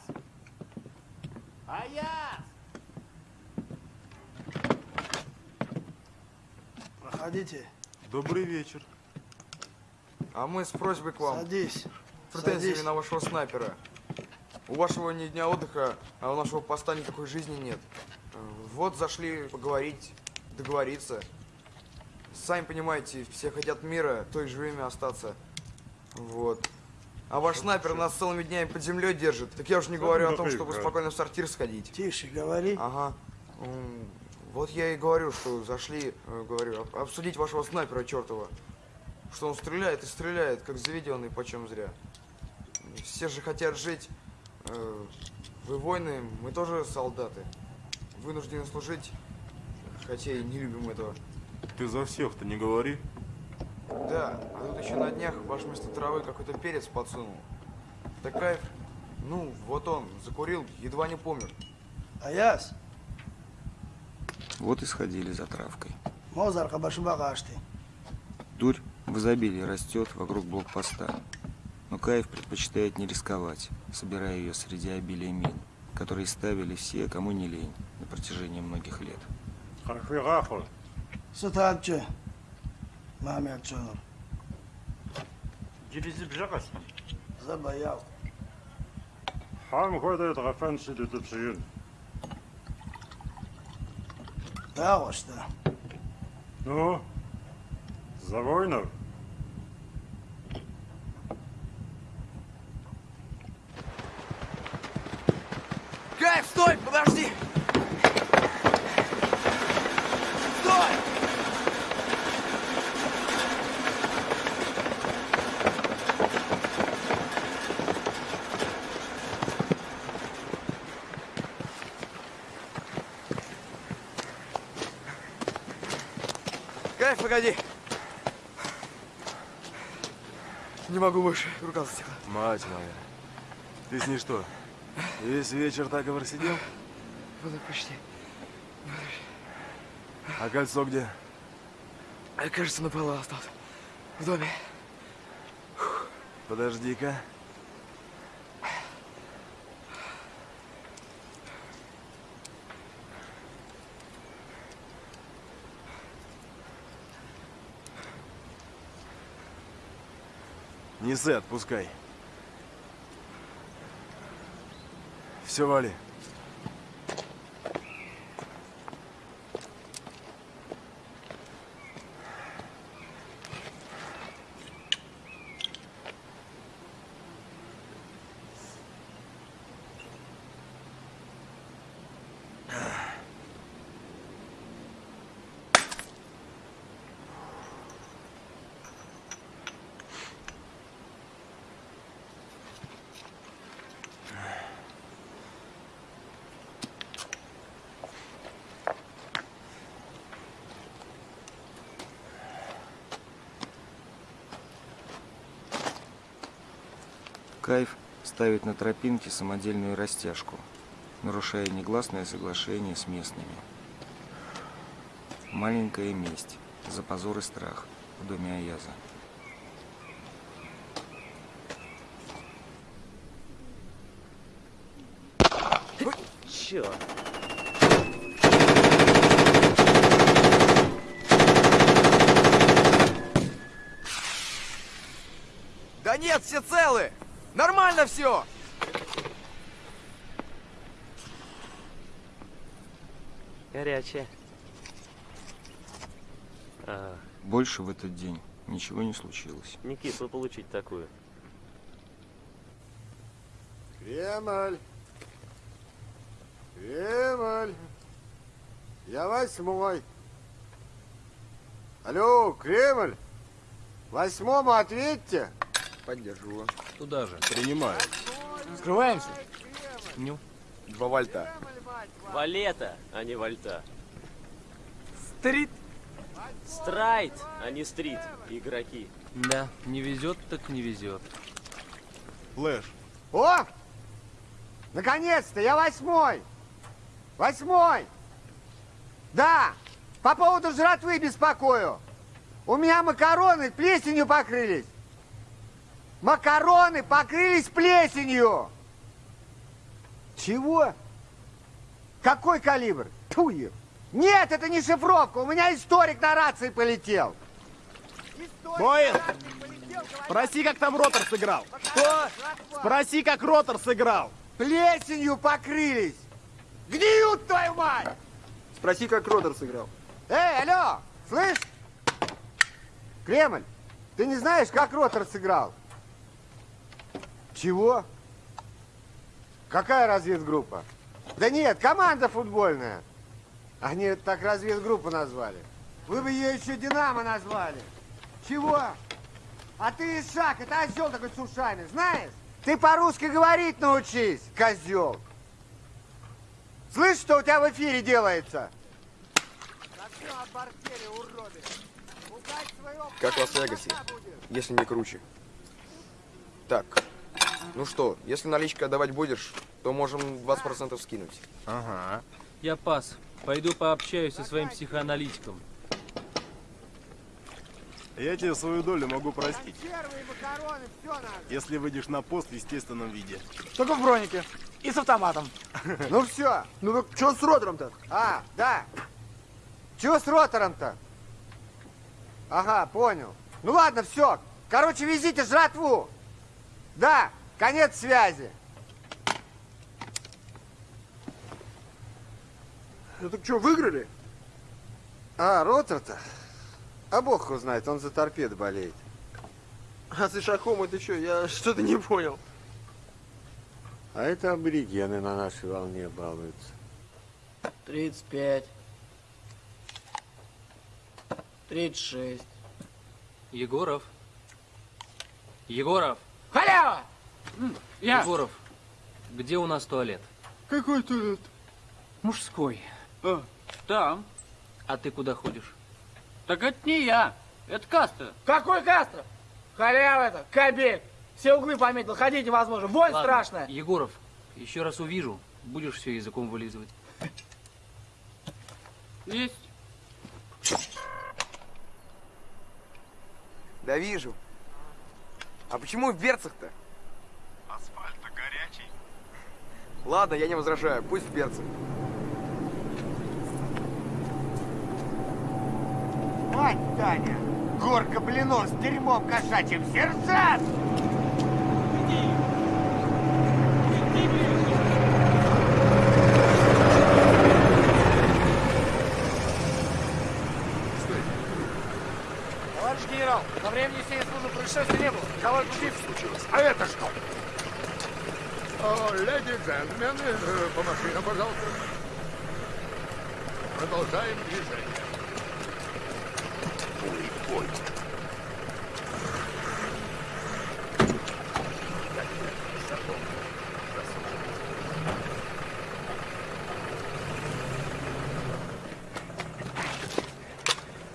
Аяс! Проходите. Добрый вечер. А мы с просьбой к вам. Садись. Претензиями Садись. на вашего снайпера. У вашего ни дня отдыха, а у нашего поста никакой жизни нет. Вот зашли поговорить, договориться. Сами понимаете, все хотят мира, то и живыми остаться. Вот. А ваш снайпер нас целыми днями под землей держит. Так я уж не говорю о том, чтобы спокойно в сортир сходить. Тише, говори. Ага. Вот я и говорю, что зашли, э, говорю, об- обсудить вашего снайпера чертова. Что он стреляет и стреляет, как заведенный, почем зря. Все же хотят жить. Э, Вы воины, мы тоже солдаты. Вынуждены служить, хотя и не любим этого. Ты за всех-то не говори. Да, а тут еще на днях ваш вместо травы какой-то перец подсунул. Так кайф. Ну, вот он, закурил, едва не помер. Аяс, Вот и сходили за травкой. Мозар Хабашбагашты. Дурь в изобилии растет вокруг блокпоста. Но Каев предпочитает не рисковать, собирая ее среди обилия мин, которые ставили все, кому не лень, на протяжении многих лет. Забаял. Хам ходит гафанши детепшиюн. Да, вот что. Ну, за Кайф, стой, подожди! Стой! Кайф, погоди! Не могу больше, рука затекла. Мать моя. Ты с ней что, весь вечер так и просидел? Вот так почти. А кольцо где? А, кажется, на полу остался. В доме. Подожди-ка. Неси, отпускай. Все, вали. Кайф ставит на тропинке самодельную растяжку, нарушая негласное соглашение с местными. Маленькая месть за позор и страх в доме Аяза. Черт. Да нет, все целы! Нормально все! Горячая. А, Больше в этот день ничего не случилось. не кисло получить такую. Кремль! Кремль! Я восьмой. Алло, Кремль! Восьмому ответьте. Поддержу. Туда же. Принимаю. Скрываемся. Ню. Два вольта. Валета, а не вальта. Стрит. Страйт, а не стрит, игроки. Да, не везет, так не везет. Флэш. О! Наконец-то, я восьмой! Восьмой! Да, по поводу жратвы беспокою. У меня макароны плесенью покрылись. Макароны покрылись плесенью. Чего? Какой калибр? Тьфу, е- Нет, это не шифровка. У меня историк на рации полетел. Боин, спроси, как там ротор сыграл. Что? Спроси, как ротор сыграл. Плесенью покрылись. Гниют, твою мать! Спроси, как Ротор сыграл. Эй, алло, слышь? Кремль, ты не знаешь, как Ротор сыграл? Чего? Какая разведгруппа? Да нет, команда футбольная. Они так разведгруппу назвали. Вы бы ее еще Динамо назвали. Чего? А ты Ишак, это осел такой с ушами, знаешь? Ты по-русски говорить научись, козел. Слышь, что у тебя в эфире делается? Как в Лас-Вегасе, если не круче. Так, ну что, если наличка отдавать будешь, то можем 20% скинуть. Ага. Я пас. Пойду пообщаюсь со своим психоаналитиком. Я тебе свою долю могу простить. Если выйдешь на пост в естественном виде. Только в бронике. И с автоматом. (laughs) Ну все. Ну так что с Ротором-то? А, да. Чего с ротором-то? Ага, понял. Ну ладно, все. Короче, везите жратву. Да, конец связи. Ну так что, выиграли? А, ротор-то? А бог его знает, он за торпед болеет. А с Ишаком это что? Я что-то не понял. А это аборигены на нашей волне балуются. 35. 36. Егоров. Егоров. Халява! Я. Егоров. Где у нас туалет? Какой туалет? Мужской. А, там. А ты куда ходишь? Так это не я. Это Кастро. Какой Кастро? Халява это, кабель. Все углы пометил, ходить невозможно. Вонь Ладно, страшная. Егоров, еще раз увижу, будешь все языком вылизывать. Есть. Да вижу. А почему в берцах-то? Ладно, я не возражаю, пусть в берцах. Мать Таня! Горка блинов с дерьмом кошачьим! Сержант! Товарищ генерал, на время несения службы происшествия не было. Кого случилось. А это что? О, леди и джентльмены, э, по машинам, пожалуйста. Продолжаем движение. Ой, ой.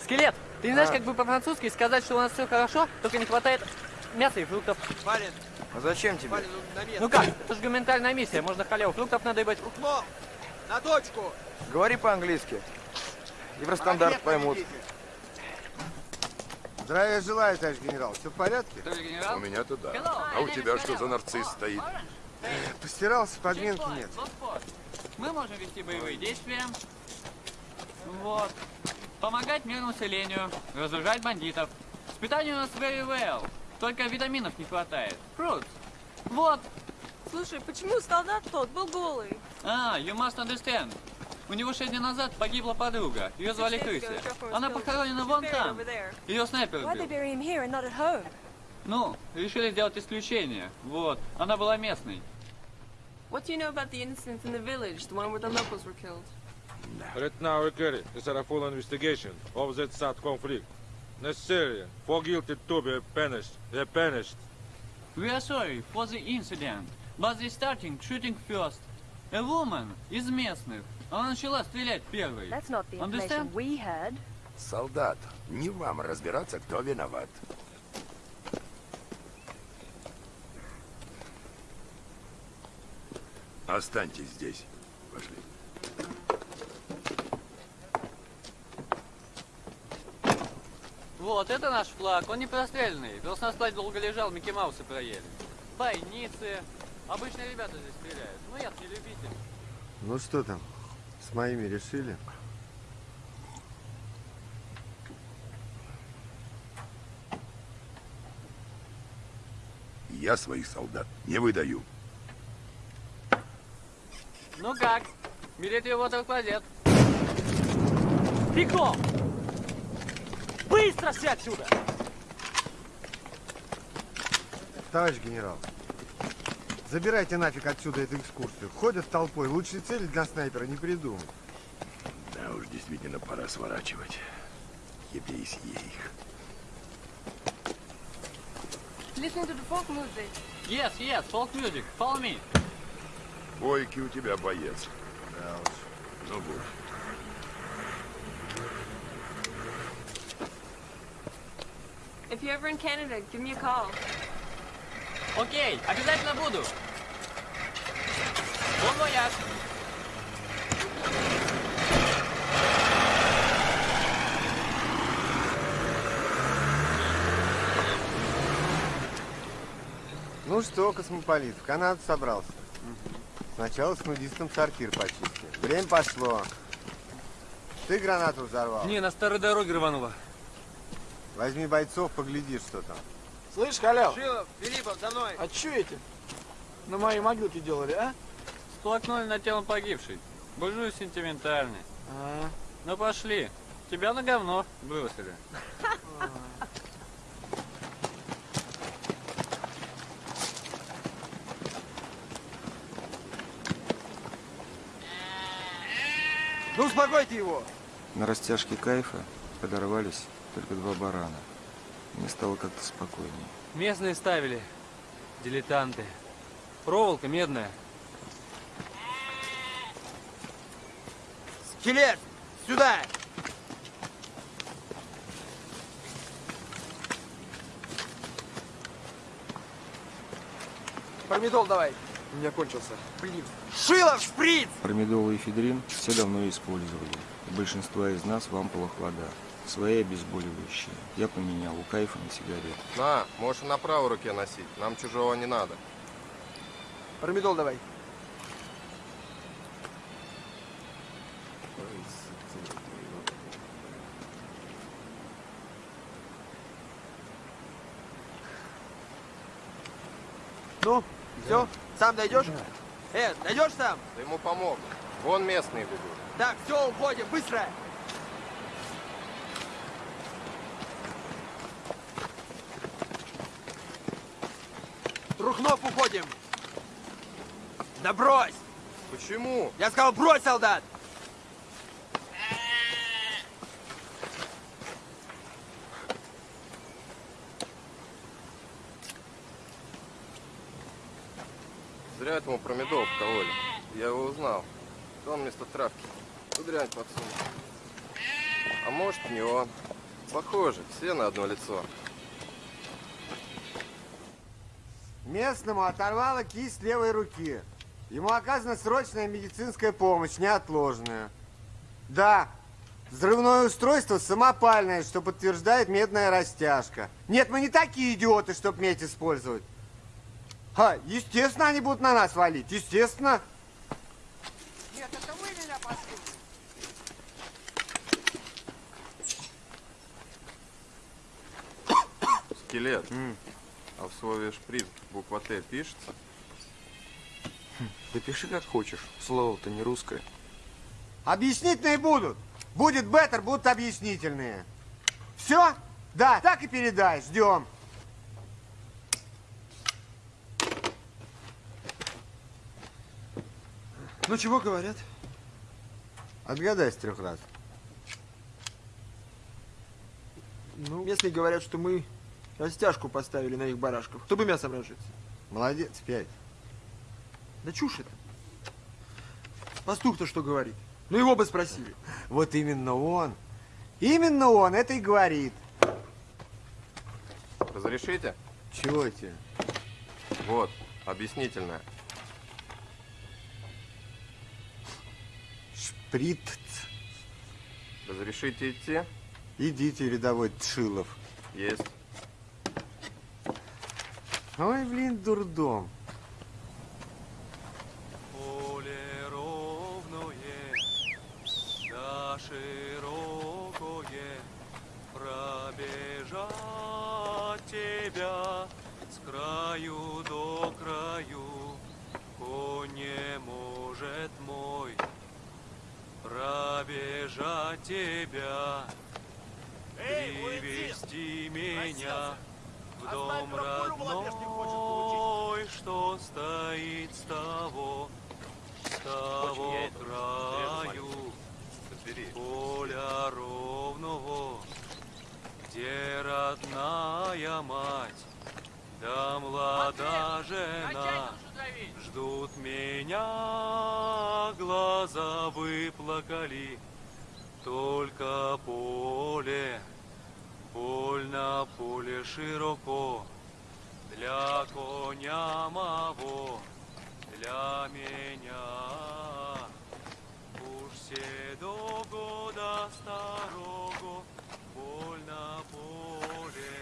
Скелет, ты не знаешь, А. как бы по-французски сказать, что у нас все хорошо, только не хватает мяса и фруктов. Вален, А зачем тебе? Ну. Ну как, это же гуманитарная миссия, можно халяву фруктов надыбать. Рухно, на точку. Говори по-английски. Евростандарт поймут. Здравия желаю, товарищ генерал. Все в порядке? У меня-то да. А у тебя что за нарцисс стоит? Постирался, подменки нет. Мы можем вести боевые действия. Вот. Помогать мирному населению, разоружать бандитов. С питанием у нас very well. Только витаминов не хватает. Fruits. Вот. Слушай, почему солдат тот был голый? А, you must understand. У него шесть дней назад погибла подруга. Ее звали Крыся. Она похоронена вон там. Ее снайпер убил. Ну, решили сделать исключение. Вот. Она была местной. What do you know about the incident in the village, the one where the locals were killed? Right now, carry is a full investigation of that sad conflict. Necessary for guilty to be punished. They punished. We are sorry for the incident, but they starting shooting first. A woman из местных. Она начала стрелять первой. That's not the Understand? we had. Солдат, не вам разбираться, кто виноват. Останьтесь здесь. Пошли. Вот, это наш флаг. Он не простреленный. Просто на складе долго лежал, Микки Маусы проели. Бойницы. Обычные ребята здесь стреляют. Ну, я не любитель. Ну что там, с моими решили? Я своих солдат не выдаю. Ну как? Берите его в кладет. Бегом! Быстро все отсюда! Товарищ генерал, забирайте нафиг отсюда эту экскурсию. Ходят толпой, лучшей цели для снайпера не придумал. Да уж, действительно, пора сворачивать. Ебейсь их. Listening to the folk music. Yes, yes, folk music. Follow me. Бойкий у тебя боец. Да уж. Ну, будь. You're ever in Canada, give me a call. Окей, обязательно буду. Bon voyage. Ну что, космополит, в Канаду собрался. Сначала с нудистом сортир почистил. Время пошло. Ты гранату взорвал. Не, на старой дороге рвануло. Возьми бойцов, погляди, что там. Слышь, халяв, Шилов, Филиппов, за мной. а что эти на моей могилке делали, а? Сплакнули над телом погибшей. Буржуй сентиментальный. А, Ну пошли. Тебя на говно бросили. Ну, успокойте его. На растяжке кайфа подорвались только два барана. Мне стало как-то спокойнее. Местные ставили. Дилетанты. Проволока медная. Скелет, сюда! Помидол давай. У меня кончился. Блин. Шилов, шприц! Промедол и эфедрин все давно использовали. У большинства из нас в ампулах вода. Свои обезболивающие. Я поменял у кайфа на сигарет. На, можешь на правой руке носить. Нам чужого не надо. Промидол давай. Ну, все, сам дойдешь? Э, дойдешь сам? Ты ему помог. Вон местные ведут. Так, все, уходим, быстро! Трухнов уходим! Да брось! Почему? Я сказал, брось, солдат! Зря этому промедол вкололи. Я его узнал. Он вместо травки. Дрянь подсунул. А может, не он. Похоже, все на одно лицо. Местному оторвало кисть левой руки. Ему оказана срочная медицинская помощь, неотложная. Да, взрывное устройство самопальное, что подтверждает медная растяжка. Нет, мы не такие идиоты, чтобы медь использовать. А, естественно, они будут на нас валить, естественно. Нет, это вы меня послушайте. Скелет. А в слове шприц буква Т пишется? Да пиши как хочешь. Слово-то не русское. Объяснительные будут. Будет беттер, будут объяснительные. Все? Да, так и передай. Ждем. Ну, чего говорят? Отгадай с трех раз. Ну, местные говорят, что мы растяжку поставили на их барашков, чтобы мясом разжиться. Молодец, пять. Да чушь это. Пастух-то что говорит? Ну его бы спросили. Вот именно он. Именно он это и говорит. Разрешите? Чего тебе? Вот, объяснительное. Шприц. Разрешите идти? Идите, рядовой Тшилов. Есть. Ой, блин, дурдом. Поле ровное, да широкое, пробежать тебя с краю до краю, конь не может мой пробежать тебя, привести меня в дом родной, что стоит с того, с того краю, поля ровного, где родная мать, да млада жена, ждут меня, глаза выплакали, только поле, поль на поле широко, для коня моего, для меня. Уж все до года старого, поль на поле,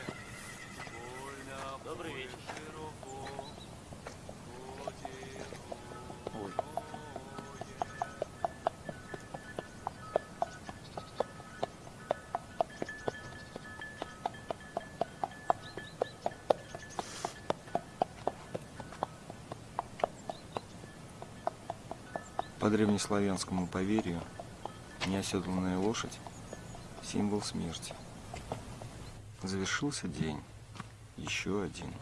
поль на Добрый вечер. Древнеславянскому поверью, неоседланная лошадь – символ смерти. Завершился день. Еще один.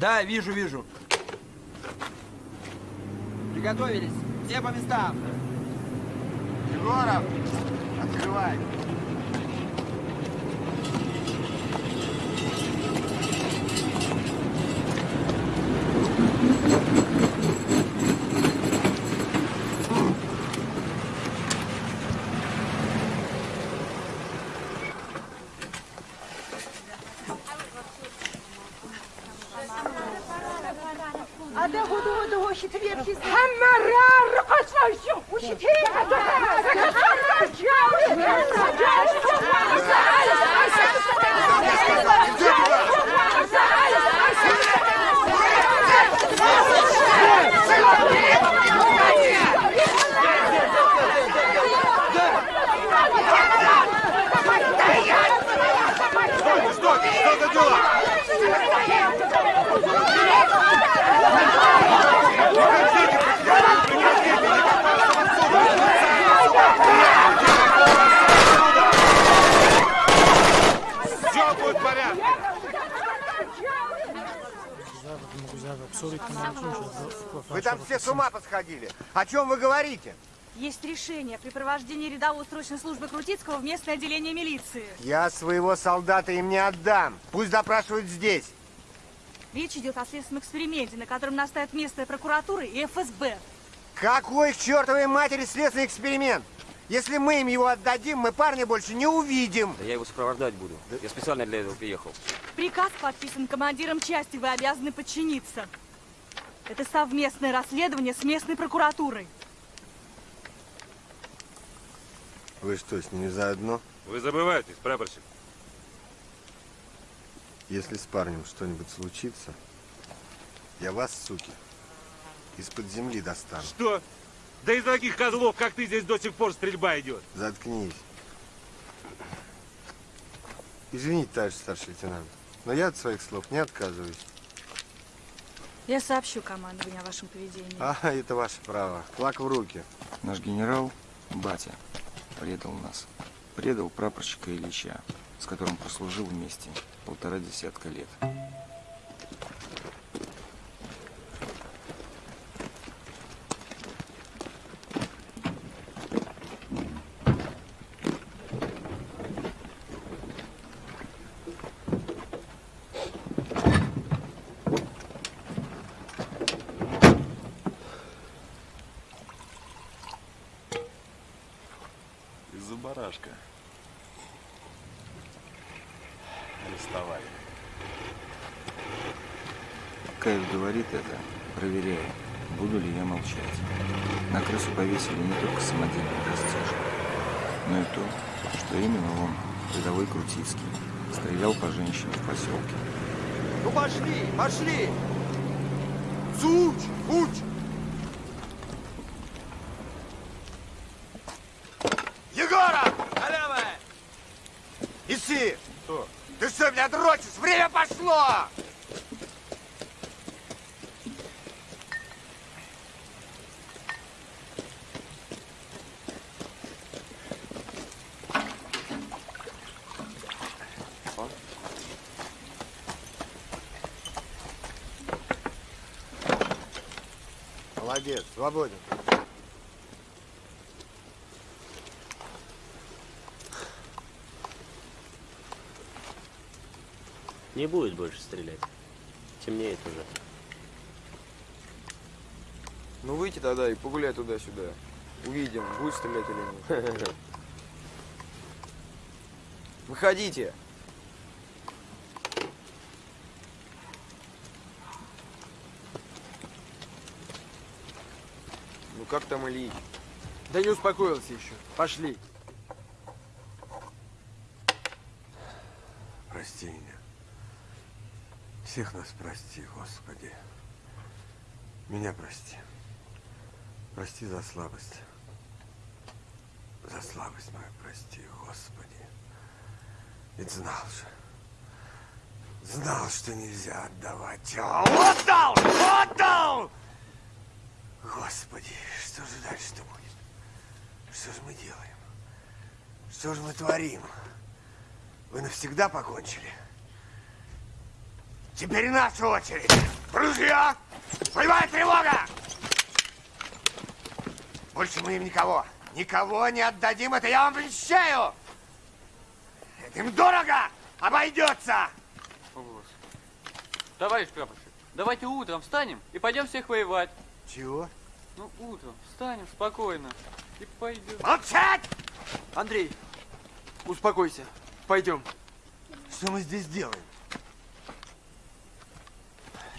Да, вижу, вижу. Приготовились. Все по местам. Егоров, открывай. Рядовой срочной службы Крутицкого в местное отделение милиции. Я своего солдата им не отдам. Пусть допрашивают здесь. Речь идет о следственном эксперименте, на котором настоят местная прокуратура и ФСБ. Какой к чертовой матери следственный эксперимент? Если мы им его отдадим, мы парня больше не увидим. Да я его сопровождать буду. Я специально для этого приехал. Приказ подписан командиром части, вы обязаны подчиниться. Это совместное расследование с местной прокуратурой. Вы что, с ними заодно? Вы забываетесь, прапорщик. Если с парнем что-нибудь случится, я вас, суки, из-под земли достану. Что? Да из таких козлов, как ты, здесь до сих пор стрельба идет. Заткнись. Извините, товарищ старший лейтенант, но я от своих слов не отказываюсь. Я сообщу командованию о вашем поведении. А, это ваше право. Флаг в руки. Наш генерал, батя, предал нас. Предал прапорщика Ильича, с которым прослужил вместе полтора десятка лет. Каев говорит это, проверяю, буду ли я молчать. На крысу повесили не только самодельный растяжек, но и то, что именно он, рядовой Крутицкий, стрелял по женщине в поселке. Ну пошли, пошли! Суч, уч! Егоров! Халява! Иси! Что? Ты что, меня дрочишь? Время пошло! Молодец, свободен. Не будет больше стрелять. Темнеет уже. Ну выйти тогда и погуляй туда-сюда. Увидим, будет стрелять или нет. (laughs) Выходите. Ну как там Ильич? Да не успокоился еще. Пошли. Прости меня. Всех нас прости, Господи. Меня прости. Прости за слабость. За слабость мою прости, Господи. Ведь знал же. Знал, что нельзя отдавать. А отдал! Отдал! Господи, что же дальше-то будет? Что же мы делаем? Что же мы творим? Вы навсегда покончили? Теперь наша очередь. Ружья! Боевая тревога! Больше мы им никого, никого не отдадим, это я вам обещаю! Это им дорого обойдется! Товарищ прапорщик, давайте утром встанем и пойдем всех воевать. Чего? Ну, утром встанем спокойно и пойдем. Молчать! Андрей, успокойся. Пойдем. Что мы здесь делаем?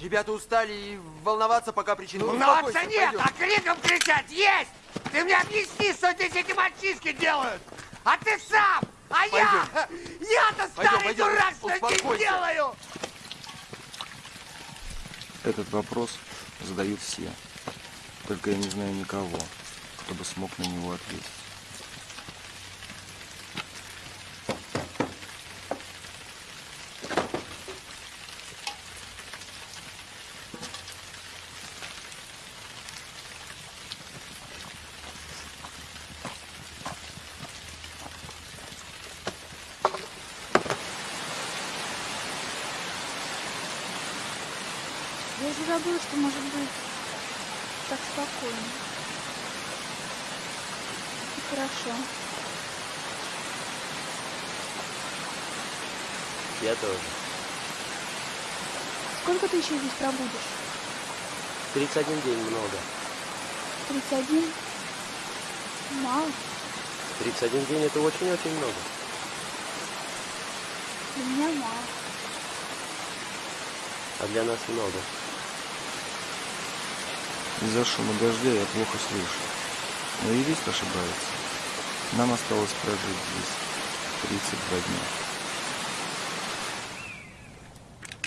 Ребята устали и волноваться пока причины. Волноваться Успокойся, нет, пойдем. а криком кричать есть! Ты мне объясни, что здесь эти мальчишки делают! А ты сам! А я! Я-то Пойдем, старый пойдем, дурак, что здесь делаю! Этот вопрос задают все. Только я не знаю никого, кто бы смог на него ответить. Я уже забыла, что может быть так спокойно. И хорошо. Я тоже. Еще здесь пробудешь? 31 день много. 31? Мало. 31 день это очень-очень много. Для меня мало. А для нас много. Из-за шума дождя я плохо слышу. Но юрист ошибается. Нам осталось прожить здесь 32 дня.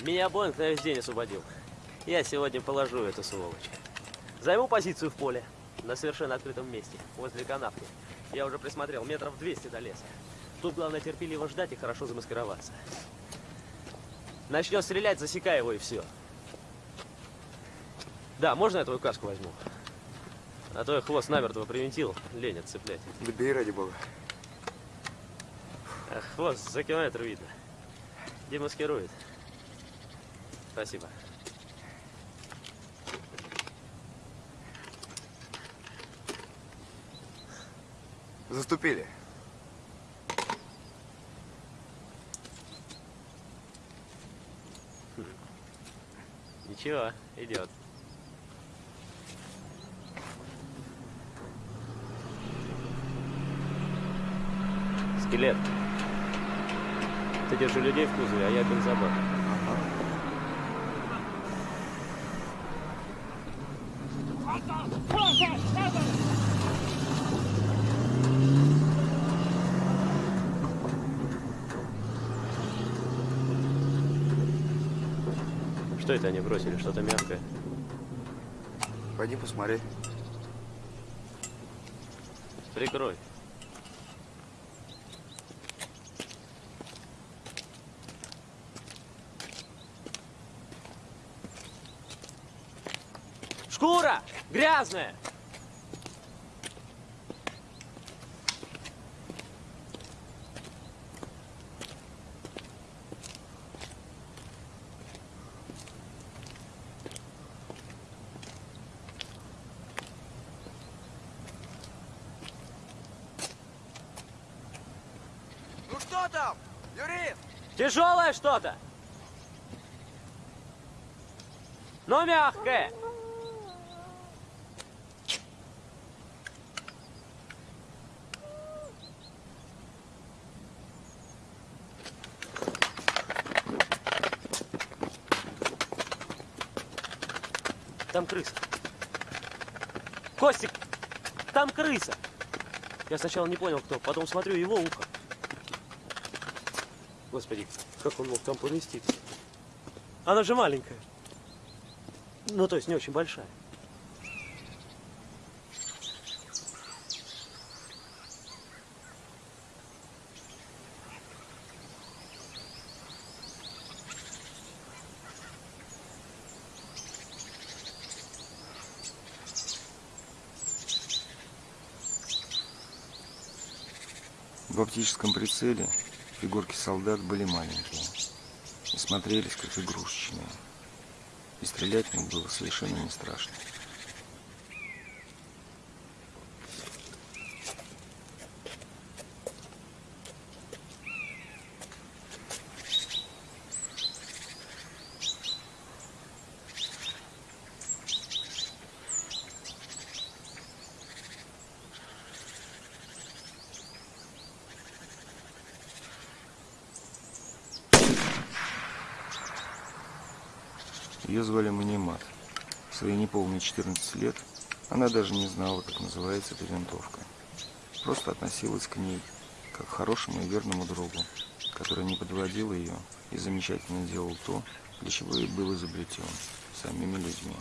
Меня Боинг на весь день освободил. Я сегодня положу эту сволочь. Займу позицию в поле, на совершенно открытом месте, возле канавки. Я уже присмотрел метров 200 до леса. Тут главное терпеливо ждать и хорошо замаскироваться. Начнет стрелять, засекай его и все. Да, можно я твою каску возьму? А то я хвост намертво привинтил, лень отцеплять. Да бей ради бога. А хвост за километр видно. Демаскирует. Спасибо. Заступили. Ничего, идет. Скелет. Ты держи людей в кузове, а я бензобак. Что это они бросили? Что-то мягкое. Пойди посмотри. Прикрой. Шкура! Грязная! Ну что там, юрист? Тяжелое что-то! Но мягкое! Там крыса. Костик, там крыса. Я сначала не понял, кто, потом смотрю его ухо. Господи, как он мог там поместиться? Она же маленькая. Ну, то есть не очень большая. В оптическом прицеле фигурки солдат были маленькие. и смотрелись как игрушечные. И стрелять них было совершенно не страшно. Ее звали Манимат. В свои неполные 14 лет она даже не знала, как называется эта винтовка. Просто относилась к ней, как к хорошему и верному другу, который не подводил ее и замечательно делал то, для чего и был изобретен самими людьми.